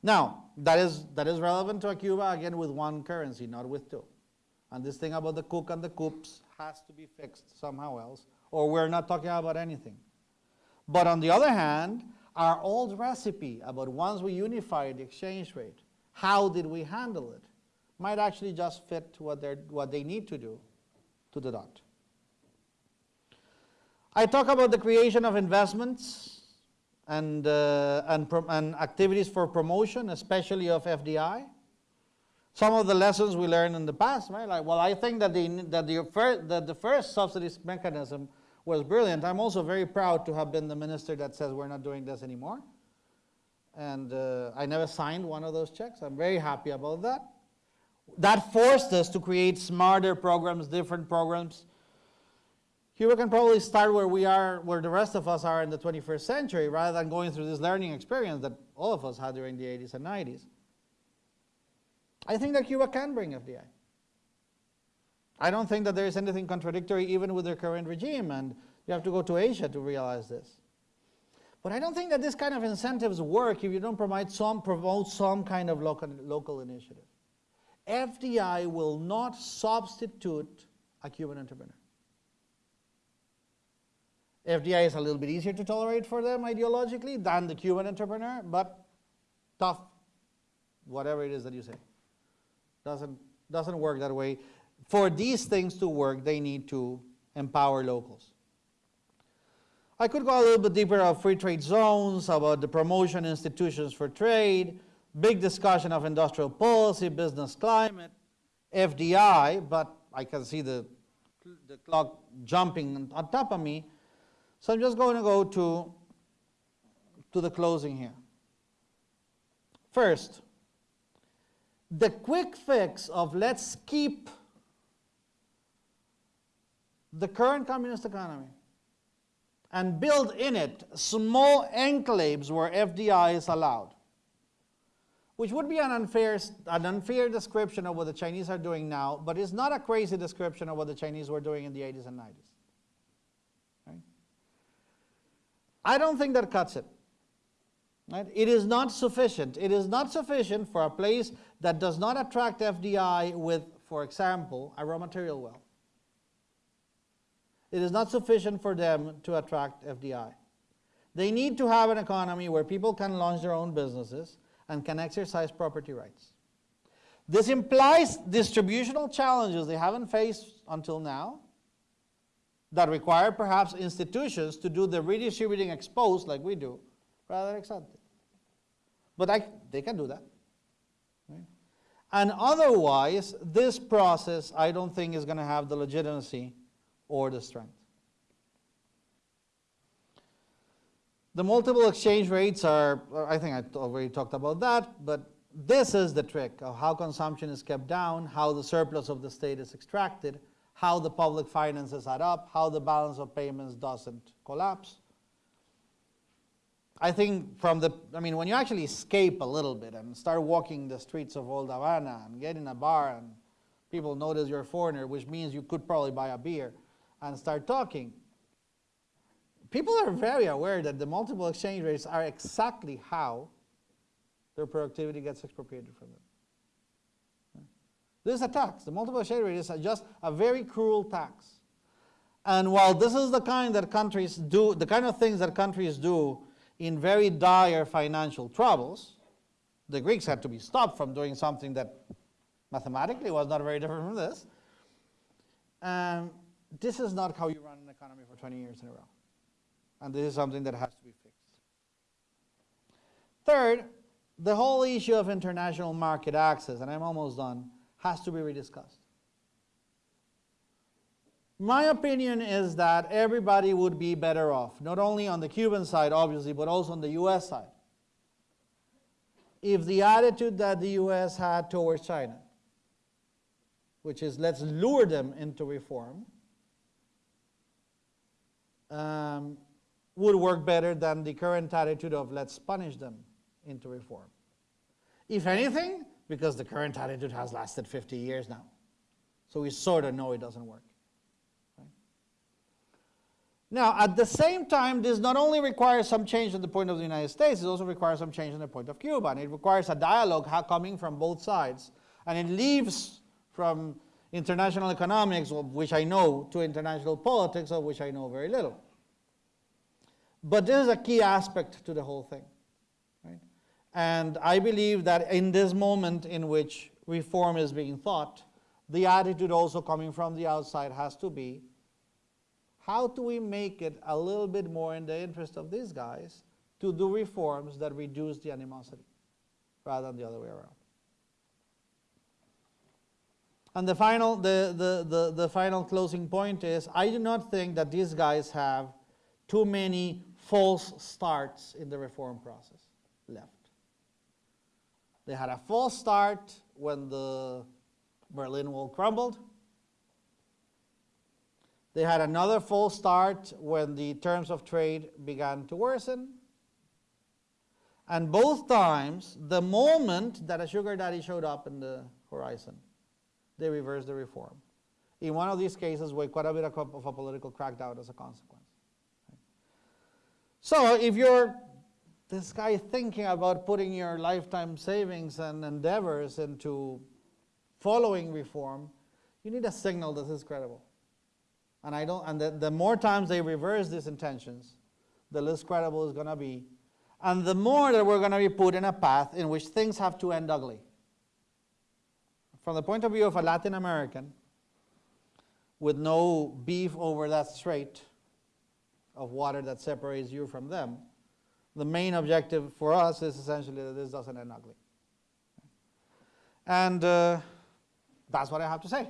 Now, that is, that is relevant to Cuba, again, with one currency, not with two. And this thing about the CUC and the CUPs has to be fixed somehow else, or we're not talking about anything. But on the other hand, our old recipe about once we unify the exchange rate, how did we handle it, might actually just fit what, what they need to do to the dot. I talk about the creation of investments and, uh, and, and activities for promotion, especially of FDI. Some of the lessons we learned in the past, right? Like, well, I think that the, that the, first, that the first subsidies mechanism was brilliant. I'm also very proud to have been the minister that says we're not doing this anymore. And uh, I never signed one of those checks. I'm very happy about that. That forced us to create smarter programs, different programs. Cuba can probably start where we are, where the rest of us are in the 21st century, rather than going through this learning experience that all of us had during the 80s and 90s. I think that Cuba can bring FDI. I don't think that there is anything contradictory even with their current regime, and you have to go to Asia to realize this. But I don't think that this kind of incentives work if you don't provide some, promote some kind of local, local initiative. FDI will not substitute a Cuban entrepreneur. FDI is a little bit easier to tolerate for them ideologically than the Cuban entrepreneur, but tough, whatever it is that you say. Doesn't, doesn't work that way. For these things to work, they need to empower locals. I could go a little bit deeper of free trade zones, about the promotion institutions for trade, big discussion of industrial policy, business climate, FDI, but I can see the, the clock jumping on top of me. So I'm just going to go to, to the closing here. First, the quick fix of let's keep the current communist economy and build in it small enclaves where FDI is allowed, which would be an unfair, an unfair description of what the Chinese are doing now, but it's not a crazy description of what the Chinese were doing in the 80s and 90s. Right? I don't think that cuts it. Right? It is not sufficient. It is not sufficient for a place that does not attract FDI with, for example, a raw material well. It is not sufficient for them to attract FDI. They need to have an economy where people can launch their own businesses and can exercise property rights. This implies distributional challenges they haven't faced until now that require perhaps institutions to do the redistributing ex post like we do rather than ex ante. But I, they can do that. Right? And otherwise, this process I don't think is going to have the legitimacy or the strength. The multiple exchange rates are, I think I already talked about that, but this is the trick of how consumption is kept down, how the surplus of the state is extracted, how the public finances add up, how the balance of payments doesn't collapse. I think from the, I mean, when you actually escape a little bit and start walking the streets of Old Havana and get in a bar and people notice you're a foreigner, which means you could probably buy a beer and start talking, people are very aware that the multiple exchange rates are exactly how their productivity gets expropriated from them. This is a tax. The multiple share rate is just a very cruel tax. And while this is the kind that countries do, the kind of things that countries do in very dire financial troubles, the Greeks had to be stopped from doing something that mathematically was not very different from this. Um, this is not how you run an economy for 20 years in a row. And this is something that has to be fixed. Third, the whole issue of international market access, and I'm almost done, has to be rediscussed. My opinion is that everybody would be better off, not only on the Cuban side, obviously, but also on the US side, if the attitude that the US had towards China, which is let's lure them into reform, um, would work better than the current attitude of let's punish them into reform. If anything, because the current attitude has lasted 50 years now. So we sort of know it doesn't work. Right? Now, at the same time, this not only requires some change in the point of the United States, it also requires some change in the point of Cuba. And it requires a dialogue coming from both sides. And it leaves from international economics, of which I know, to international politics, of which I know very little. But this is a key aspect to the whole thing. And I believe that in this moment in which reform is being thought, the attitude also coming from the outside has to be, how do we make it a little bit more in the interest of these guys to do reforms that reduce the animosity rather than the other way around? And the final, the, the, the, the final closing point is, I do not think that these guys have too many false starts in the reform process left. They had a false start when the Berlin Wall crumbled. They had another false start when the terms of trade began to worsen. And both times, the moment that a sugar daddy showed up in the horizon, they reversed the reform. In one of these cases, with quite a bit of a political crackdown as a consequence. So if you're this guy thinking about putting your lifetime savings and endeavors into following reform, you need a signal that is credible. And I don't and the, the more times they reverse these intentions, the less credible it's gonna be. And the more that we're gonna be put in a path in which things have to end ugly. From the point of view of a Latin American, with no beef over that strait of water that separates you from them, the main objective for us is essentially that this doesn't end ugly. And uh, that's what I have to say.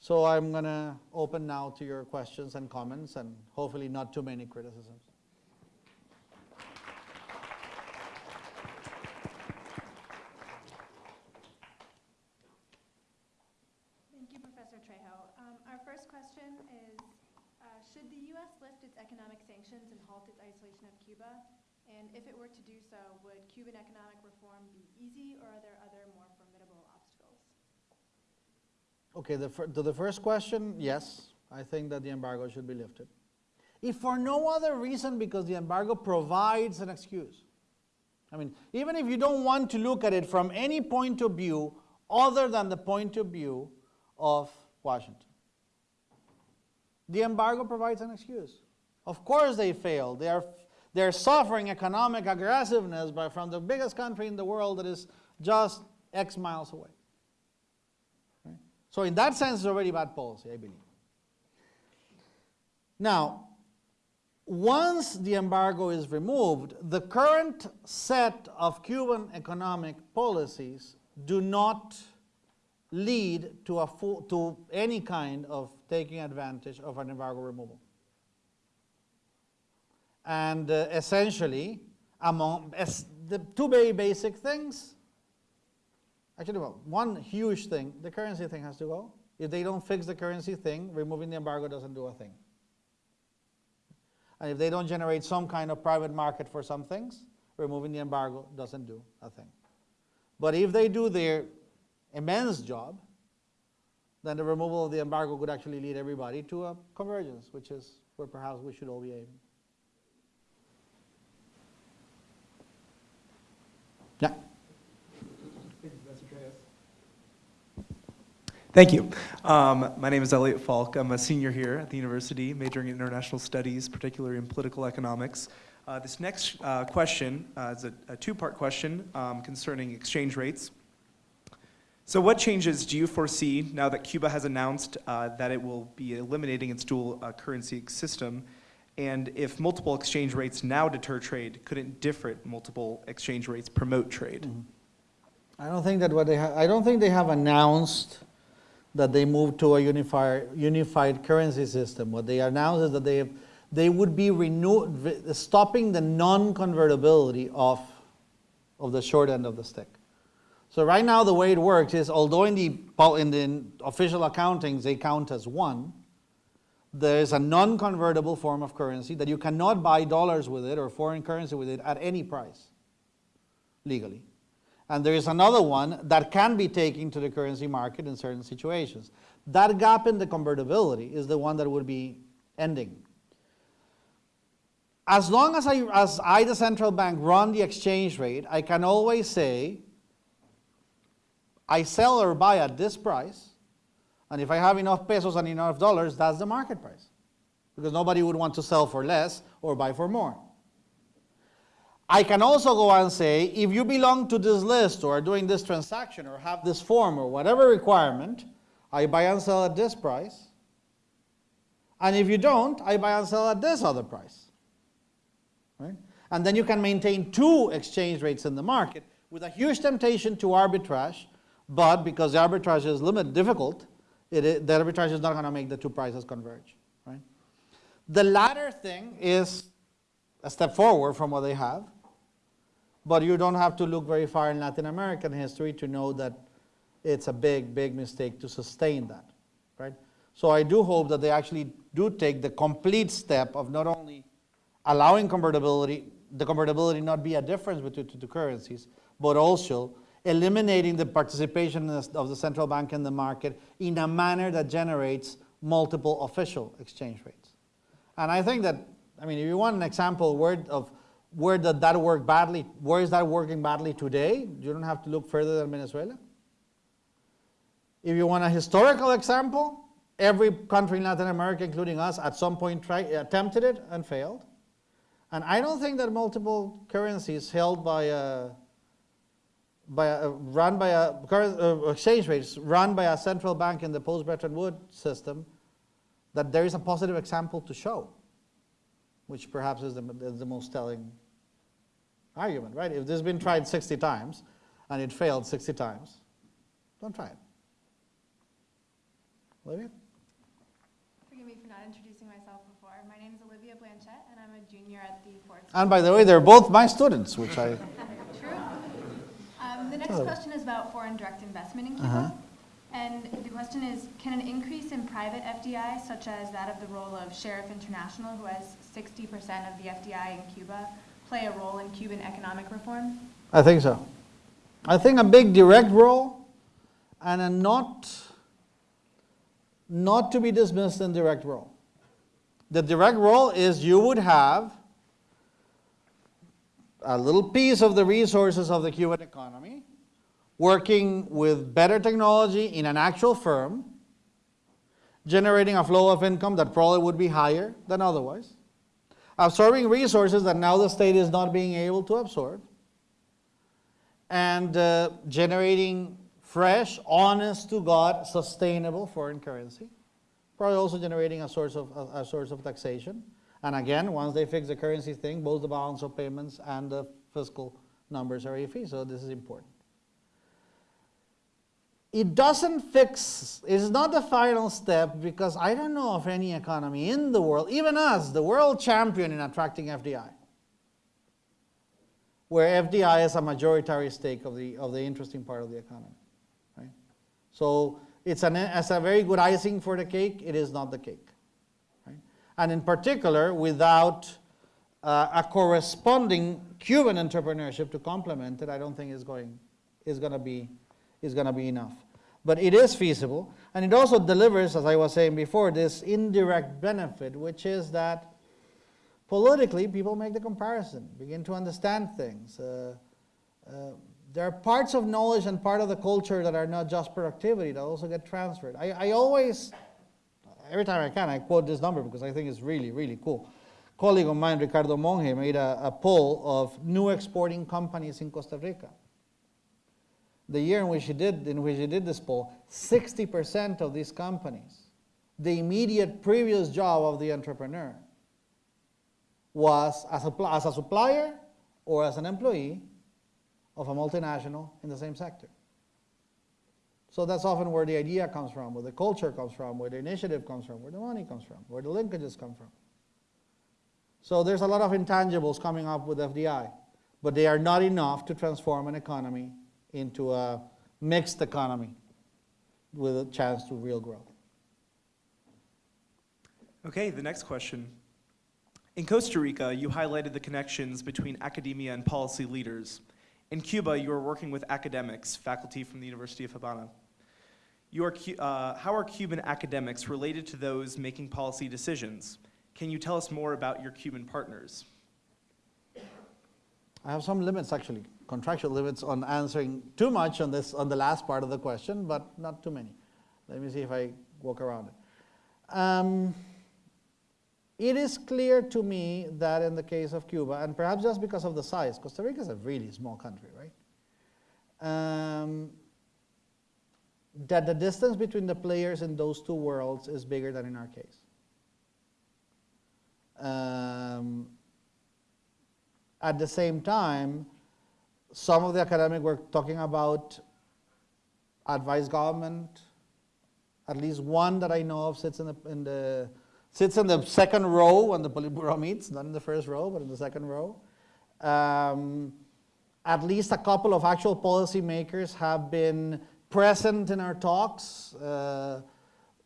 So I'm going to open now to your questions and comments, and hopefully not too many criticisms. Thank you, Professor Trejos. Um, Our first question is, uh, should the U.S. lift its economic sanctions and halt its isolation of Cuba? And if it were to do so, would Cuban economic reform be easy, or are there other more formidable obstacles? Okay, the, to the first question, yes, I think that the embargo should be lifted. If for no other reason, because the embargo provides an excuse. I mean, even if you don't want to look at it from any point of view other than the point of view of Washington, the embargo provides an excuse. Of course, they failed. They are, they're suffering economic aggressiveness by, from the biggest country in the world that is just X miles away. Right? So, in that sense, it's already bad policy, I believe. Now, once the embargo is removed, the current set of Cuban economic policies do not lead to, to any kind of taking advantage of an embargo removal. And uh, essentially, among the two very basic things, actually, well, one huge thing, the currency thing has to go. If they don't fix the currency thing, removing the embargo doesn't do a thing. And if they don't generate some kind of private market for some things, removing the embargo doesn't do a thing. But if they do their immense job, then the removal of the embargo could actually lead everybody to a convergence, which is where perhaps we should all be aiming. Yeah. Thank you. Um, my name is Elliot Falk. I'm a senior here at the university, majoring in international studies, particularly in political economics. Uh, this next uh, question uh, is a, a two-part question um, concerning exchange rates. So what changes do you foresee now that Cuba has announced uh, that it will be eliminating its dual uh, currency system? And if multiple exchange rates now deter trade, couldn't different multiple exchange rates promote trade? Mm-hmm. I don't think that what they I don't think they have announced that they moved to a unified, unified currency system. What they announced is that they, have, they would be stopping the non-convertibility of, of the short end of the stick. So right now the way it works is, although in the, in the official accountings they count as one, there is a non-convertible form of currency that you cannot buy dollars with it or foreign currency with it at any price, legally. And there is another one that can be taken to the currency market in certain situations. That gap in the convertibility is the one that would be ending. As long as I, as I, the central bank, run the exchange rate, I can always say, I sell or buy at this price, and if I have enough pesos and enough dollars, that's the market price. Because nobody would want to sell for less or buy for more. I can also go and say, if you belong to this list or are doing this transaction or have this form or whatever requirement, I buy and sell at this price. And if you don't, I buy and sell at this other price. Right? And then you can maintain two exchange rates in the market with a huge temptation to arbitrage, but because the arbitrage is limited, difficult, it the arbitrage is not going to make the two prices converge. Right? The latter thing is a step forward from what they have, but you don't have to look very far in Latin American history to know that it's a big, big mistake to sustain that. Right? So I do hope that they actually do take the complete step of not only allowing convertibility, the convertibility not be a difference between the two currencies, but also eliminating the participation of the- central bank in the market in a manner that generates multiple official exchange rates. And I think that, I mean, if you want an example where of where did that work badly, where is that working badly today, you don't have to look further than Venezuela. If you want a historical example, every country in Latin America, including us, at some point tried, attempted it and failed. And I don't think that multiple currencies held by a, by a, run by a, uh, exchange rates run by a central bank in the post-Bretton Woods system, that there is a positive example to show, which perhaps is the, is the most telling argument, right? If this has been tried 60 times and it failed 60 times, don't try it. Olivia? Forgive me for not introducing myself before. My name is Olivia Blanchette, and I'm a junior at the Ford And by the way, they're both my students, which I, next Oh. question is about foreign direct investment in. Cuba. Uh-huh. And the question is, can an increase in private FDI, such as that of the role of Sherritt International, who has 60% of the FDI in Cuba, play a role in Cuban economic reform? I think so. I think a big direct role and a not, not to be dismissed indirect role. The direct role is you would have a little piece of the resources of the Cuban economy working with better technology in an actual firm, generating a flow of income that probably would be higher than otherwise, absorbing resources that now the state is not being able to absorb, and uh, generating fresh, honest to God, sustainable foreign currency. Probably also generating a source of a, a source of taxation. And again, once they fix the currency thing, both the balance of payments and the fiscal numbers are iffy. So this is important. It doesn't fix. It's not the final step because I don't know of any economy in the world, even us, the world champion in attracting FDI where FDI is a majority stake of the, of the interesting part of the economy. Right? So it's, an, it's a very good icing for the cake, it is not the cake. Right? And in particular, without uh, a corresponding Cuban entrepreneurship to complement it, I don't think is going, is going to be, is going to be enough. But it is feasible, and it also delivers, as I was saying before, this indirect benefit, which is that politically, people make the comparison, begin to understand things. Uh, uh, there are parts of knowledge and part of the culture that are not just productivity, that also get transferred. I, I always, every time I can, I quote this number because I think it's really, really cool. A colleague of mine, Ricardo Monge, made a, a poll of new exporting companies in Costa Rica. The year in which he did, in which he did this poll, 60% of these companies, the immediate previous job of the entrepreneur was as a, as a supplier or as an employee of a multinational in the same sector. So that's often where the idea comes from, where the culture comes from, where the initiative comes from, where the money comes from, where the linkages come from. So there's a lot of intangibles coming up with FDI, but they are not enough to transform an economy into a mixed economy with a chance to real growth. Okay, the next question. In Costa Rica, you highlighted the connections between academia and policy leaders. In Cuba, you are working with academics, faculty from the University of Havana. Are, uh, how are Cuban academics related to those making policy decisions? Can you tell us more about your Cuban partners? I have some limits actually, contractual limits on answering too much on this on the last part of the question, but not too many. Let me see if I walk around it. Um, it is clear to me that in the case of Cuba, and perhaps just because of the size, Costa Rica is a really small country, right? Um, that the distance between the players in those two worlds is bigger than in our case. Um, at the same time, some of the academic work talking about advice government. At least one that I know of sits in the, in the sits in the second row when the Politburo meets, not in the first row, but in the second row. Um, at least a couple of actual policymakers have been present in our talks. Uh,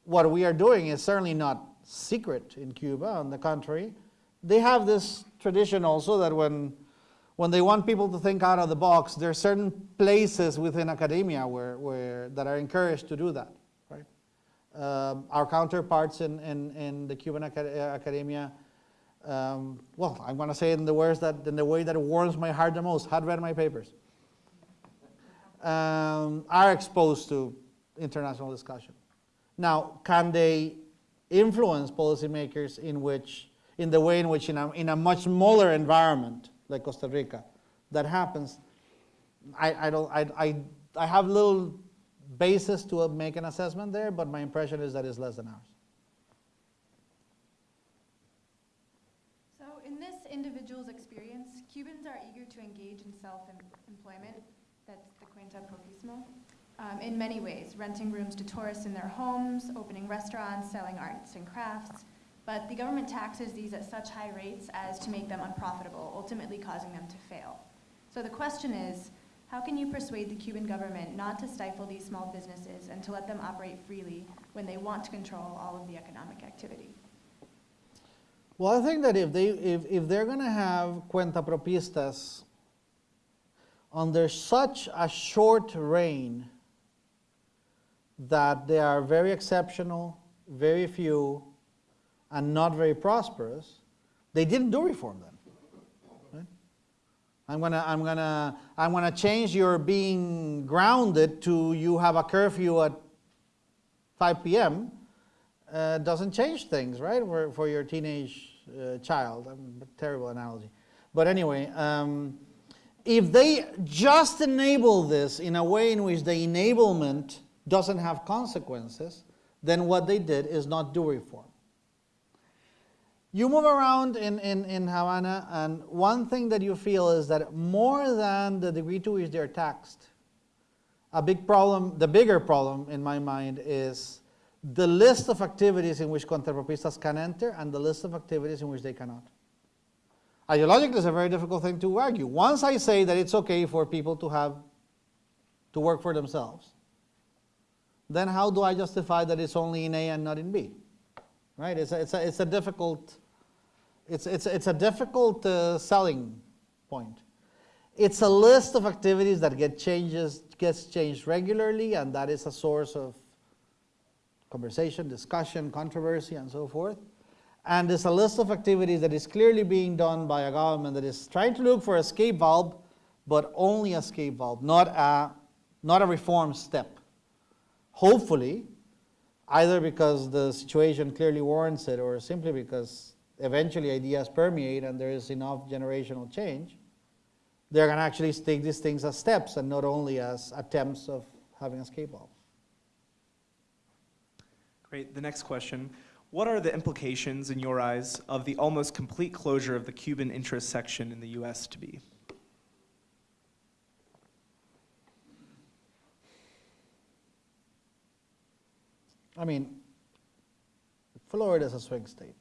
what we are doing is certainly not secret in Cuba. On the contrary, they have this tradition also that when, when they want people to think out of the box, there are certain places within academia where, where, that are encouraged to do that. Right? Um, our counterparts in, in, in the Cuban acad- uh, academia, um, well, I'm going to say it in the words that in the way that warms my heart the most. Had read my papers. Um, are exposed to international discussion. Now, can they influence policymakers in which, in the way in which, in a, in a much smaller environment like Costa Rica, that happens? I, I don't, I, I, I have little basis to make an assessment there, but my impression is that it's less than ours. So in this individual's experience, Cubans are eager to engage in self-employment, that's the cuenta propismo, um, in many ways, renting rooms to tourists in their homes, opening restaurants, selling arts and crafts. But the government taxes these at such high rates as to make them unprofitable, ultimately causing them to fail. So the question is, how can you persuade the Cuban government not to stifle these small businesses and to let them operate freely when they want to control all of the economic activity? Well, I think that if, they, if, if they're going to have cuentapropistas under such a short reign that they are very exceptional, very few, and not very prosperous, they didn't do reform then. Right? I'm gonna, I'm gonna, I'm gonna change your being grounded to you have a curfew at 5 p.m. Uh, doesn't change things, right, for, for your teenage uh, child. Um, terrible analogy. But anyway, um, if they just enable this in a way in which the enablement doesn't have consequences, then what they did is not do reform. You move around in, in, in Havana, and one thing that you feel is that more than the degree to which they're taxed, a big problem, the bigger problem in my mind is the list of activities in which cuentapropistas can enter and the list of activities in which they cannot. Ideologically, it's a very difficult thing to argue. Once I say that it's okay for people to have, to work for themselves, then how do I justify that it's only in A and not in B? Right? It's a, it's a, it's a difficult, it's, it's, it's a difficult uh, selling point. It's a list of activities that get changes, gets changed regularly, and that is a source of conversation, discussion, controversy, and so forth. And it's a list of activities that is clearly being done by a government that is trying to look for a escape valve, but only escape valve, not a, not a reform step. Hopefully, either because the situation clearly warrants it or simply because eventually ideas permeate and there is enough generational change, they're going to actually take these things as steps and not only as attempts of having escape valve. Great. The next question. What are the implications, in your eyes, of the almost complete closure of the Cuban interest section in the U.S. to be? I mean, Florida is a swing state.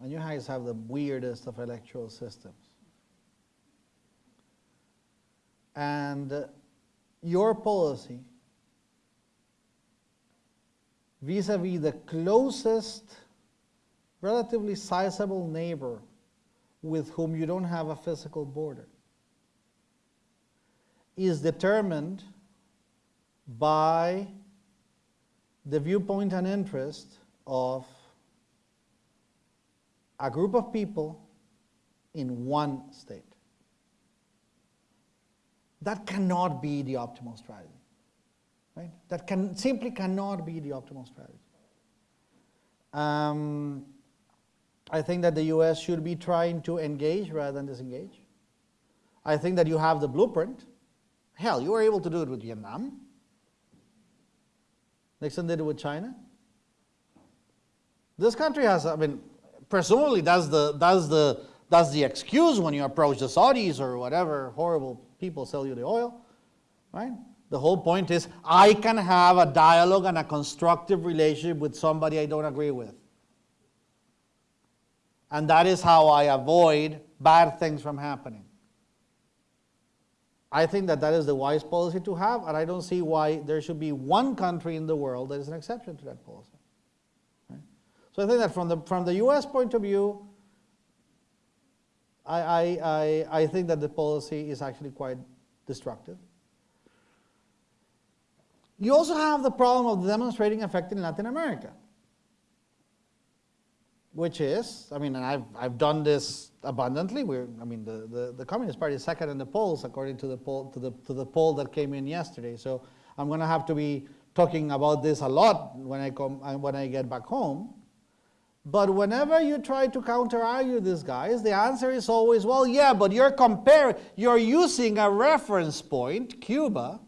And you guys have the weirdest of electoral systems. And uh, your policy vis-a-vis the closest, relatively sizable neighbor with whom you don't have a physical border is determined by the viewpoint and interest of a group of people in one state. That cannot be the optimal strategy. Right? That can, simply cannot be the optimal strategy. Um, I think that the US should be trying to engage rather than disengage. I think that you have the blueprint. Hell, you were able to do it with Vietnam. Nixon did it with China. This country has, I mean, presumably that's the, that's the, that's the excuse when you approach the Saudis or whatever horrible people sell you the oil, right? The whole point is I can have a dialogue and a constructive relationship with somebody I don't agree with. And that is how I avoid bad things from happening. I think that that is the wise policy to have, and I don't see why there should be one country in the world that is an exception to that policy. So I think that from the, from the US point of view, I, I, I, I think that the policy is actually quite destructive. You also have the problem of demonstrating effect in Latin America, which is, I mean, and I've, I've done this abundantly. We're, I mean, the, the, the Communist Party is second in the polls according to the poll, to the, to the poll that came in yesterday. So I'm going to have to be talking about this a lot when I, come, when I get back home. But whenever you try to counter argue these guys, the answer is always, well, yeah, but you're comparing, you're using a reference point, Cuba,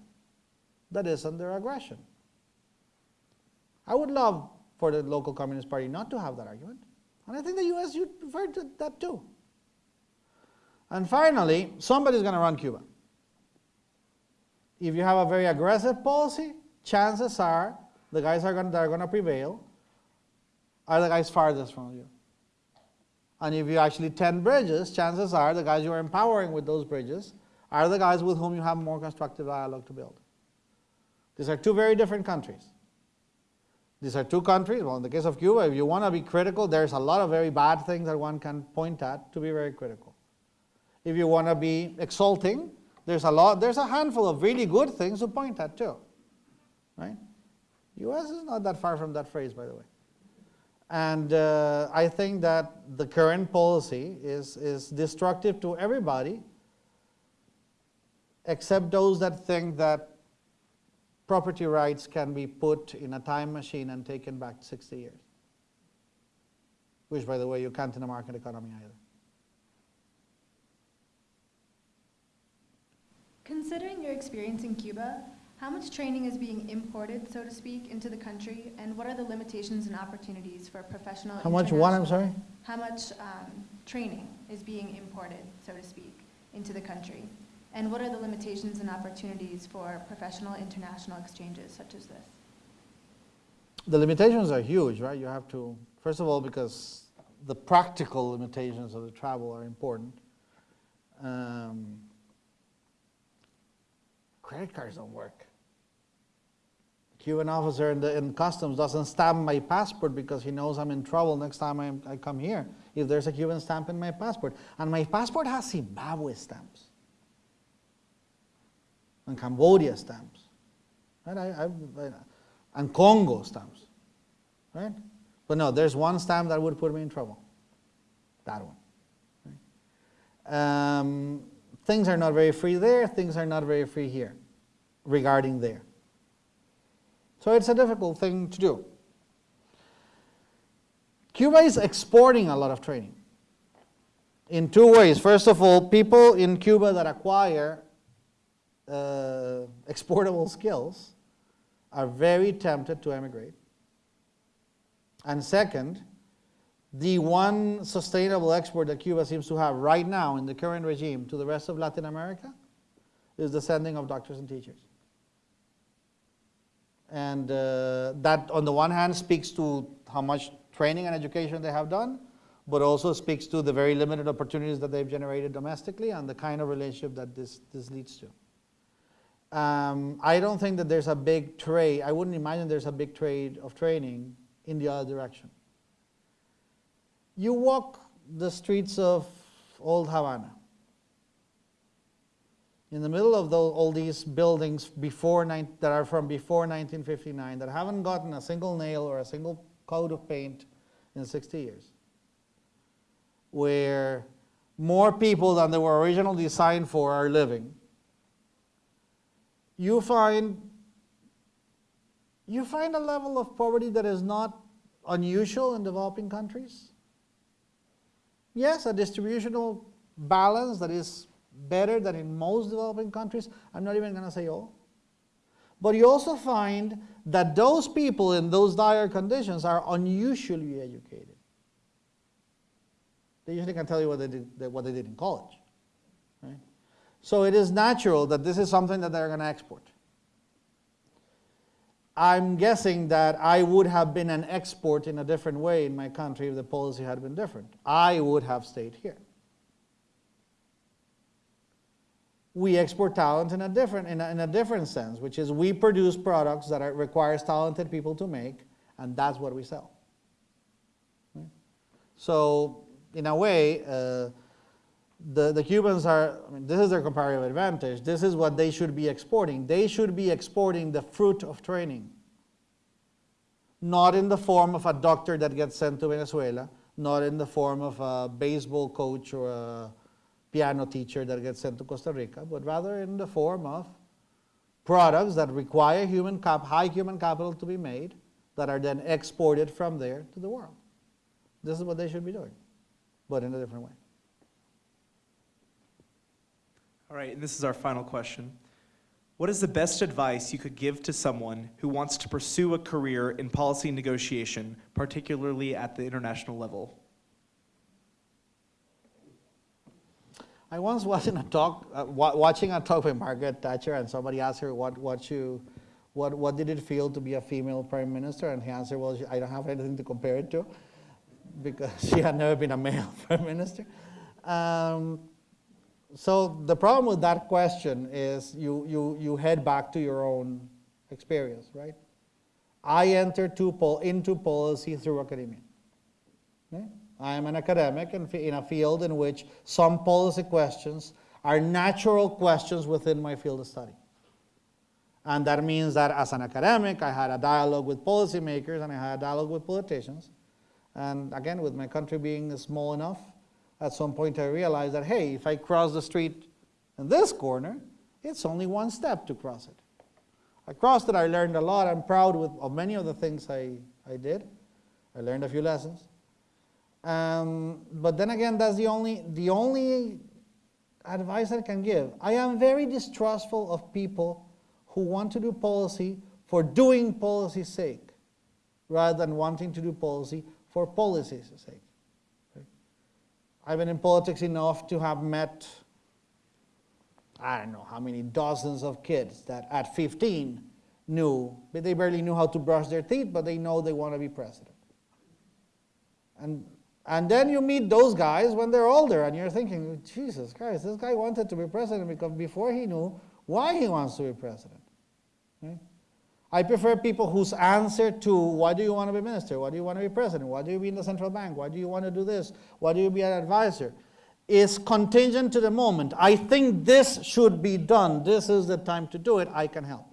that is under aggression. I would love for the local Communist Party not to have that argument. And I think the US should prefer to that too. And finally, somebody's going to run Cuba. If you have a very aggressive policy, chances are the guys are going, that are going to prevail are the guys farthest from you. And if you actually tend bridges, chances are the guys you are empowering with those bridges are the guys with whom you have more constructive dialogue to build. These are two very different countries. These are two countries. Well, in the case of Cuba, if you want to be critical, there's a lot of very bad things that one can point at to be very critical. If you want to be exalting, there's a lot, there's a handful of really good things to point at too. Right? US is not that far from that phrase, by the way. And uh, I think that the current policy is, is destructive to everybody except those that think that property rights can be put in a time machine and taken back 60 years. Which, by the way, you can't in a market economy either. Considering your experience in Cuba, how much training is being imported, so to speak, into the country, and what are the limitations and opportunities for professional? How much what, I'm sorry? How much um, training is being imported, so to speak, into the country? And what are the limitations and opportunities for professional international exchanges such as this? The limitations are huge, right? You have to, first of all, because the practical limitations of the travel are important. Um, credit cards don't work. Cuban officer in, the, in customs doesn't stamp my passport because he knows I'm in trouble next time I, I come here if there's a Cuban stamp in my passport. And my passport has Zimbabwe stamps and Cambodia stamps. Right? I, I, and Congo stamps. Right? But no, there's one stamp that would put me in trouble. That one. Right? Um, things are not very free there, things are not very free here regarding there. So it's a difficult thing to do. Cuba is exporting a lot of training in two ways. First of all, people in Cuba that acquire uh, exportable skills are very tempted to emigrate. And second, the one sustainable export that Cuba seems to have right now in the current regime to the rest of Latin America is the sending of doctors and teachers. And uh, that, on the one hand, speaks to how much training and education they have done, but also speaks to the very limited opportunities that they've generated domestically and the kind of relationship that this, this leads to. Um, I don't think that there's a big trade, I wouldn't imagine there's a big trade of training in the other direction. You walk the streets of Old Havana. In the middle of those, all these buildings before that are from before 1959 that haven't gotten a single nail or a single coat of paint in 60 years, where more people than they were originally designed for are living, you find you find a level of poverty that is not unusual in developing countries. Yes, a distributional balance that is better than in most developing countries. I'm not even going to say all. But you also find that those people in those dire conditions are unusually educated. They usually can tell you what they did, what they did in college. Right? So it is natural that this is something that they're going to export. I'm guessing that I would have been an export in a different way in my country if the policy had been different. I would have stayed here. We export talent in a different, in a, in a different sense, which is we produce products that are, requires talented people to make, and that's what we sell. Right? So, in a way, uh, the, the Cubans are, I mean, this is their comparative advantage. This is what they should be exporting. They should be exporting the fruit of training. Not in the form of a doctor that gets sent to Venezuela, not in the form of a baseball coach or a piano teacher that gets sent to Costa Rica, but rather in the form of products that require human high human capital to be made that are then exported from there to the world. This is what they should be doing, but in a different way. All right, and this is our final question. What is the best advice you could give to someone who wants to pursue a career in policy negotiation, particularly at the international level? I once was in a talk, uh, watching a talk with Margaret Thatcher, and somebody asked her what, what, you, what, what did it feel to be a female prime minister, and he answered, well, I don't have anything to compare it to, because she had never been a male prime minister. Um, so the problem with that question is you, you, you head back to your own experience, right? I entered pol- into policy through academia. Okay? I am an academic in, in a field in which some policy questions are natural questions within my field of study. And that means that as an academic, I had a dialogue with policymakers and I had a dialogue with politicians. And again, with my country being small enough, at some point I realized that, hey, if I cross the street in this corner, it's only one step to cross it. I crossed it, I learned a lot. I'm proud with, of many of the things I, I did. I learned a few lessons. Um, but then again, that's the only, the only advice I can give. I am very distrustful of people who want to do policy for doing policy's sake, rather than wanting to do policy for policy's sake. I've been in politics enough to have met, I don't know how many dozens of kids that at 15 knew, but they barely knew how to brush their teeth, but they know they want to be president. And, and then you meet those guys when they're older, and you're thinking, Jesus Christ, this guy wanted to be president because before he knew why he wants to be president. I prefer people whose answer to why do you want to be minister, why do you want to be president, why do you be in the central bank, why do you want to do this, why do you be an advisor, is contingent to the moment. I think this should be done, this is the time to do it, I can help.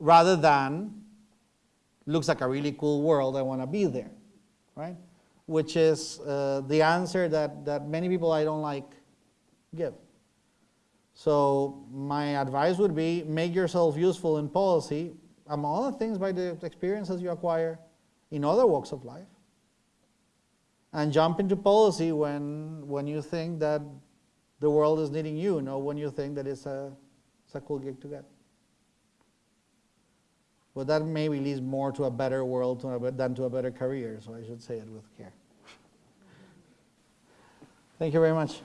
Rather than, looks like a really cool world, I want to be there, right? Which is uh, the answer that, that many people I don't like give. So my advice would be make yourself useful in policy, among other things by the experiences you acquire in other walks of life. And jump into policy when, when you think that the world is needing you, not when you think that it's a, it's a cool gig to get. But that maybe leads more to a better world to a, than to a better career, so I should say it with care. Thank you very much.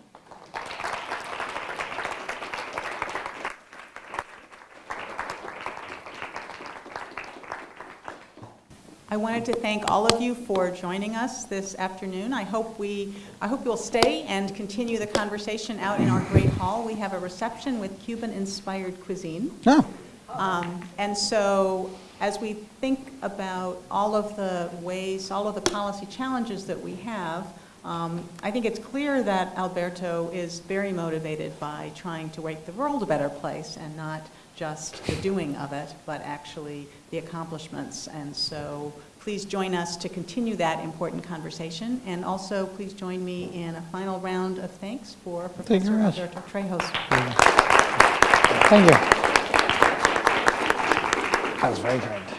I wanted to thank all of you for joining us this afternoon. I hope we, I hope you'll stay and continue the conversation out in our great hall. We have a reception with Cuban-inspired cuisine. Yeah. Um, And so, as we think about all of the ways, all of the policy challenges that we have, um, I think it's clear that Alberto is very motivated by trying to make the world a better place and not just the doing of it, but actually the accomplishments. And so, please join us to continue that important conversation. And also, please join me in a final round of thanks for Thank Professor very much. Alberto Trejos. Thank you. That was very kind.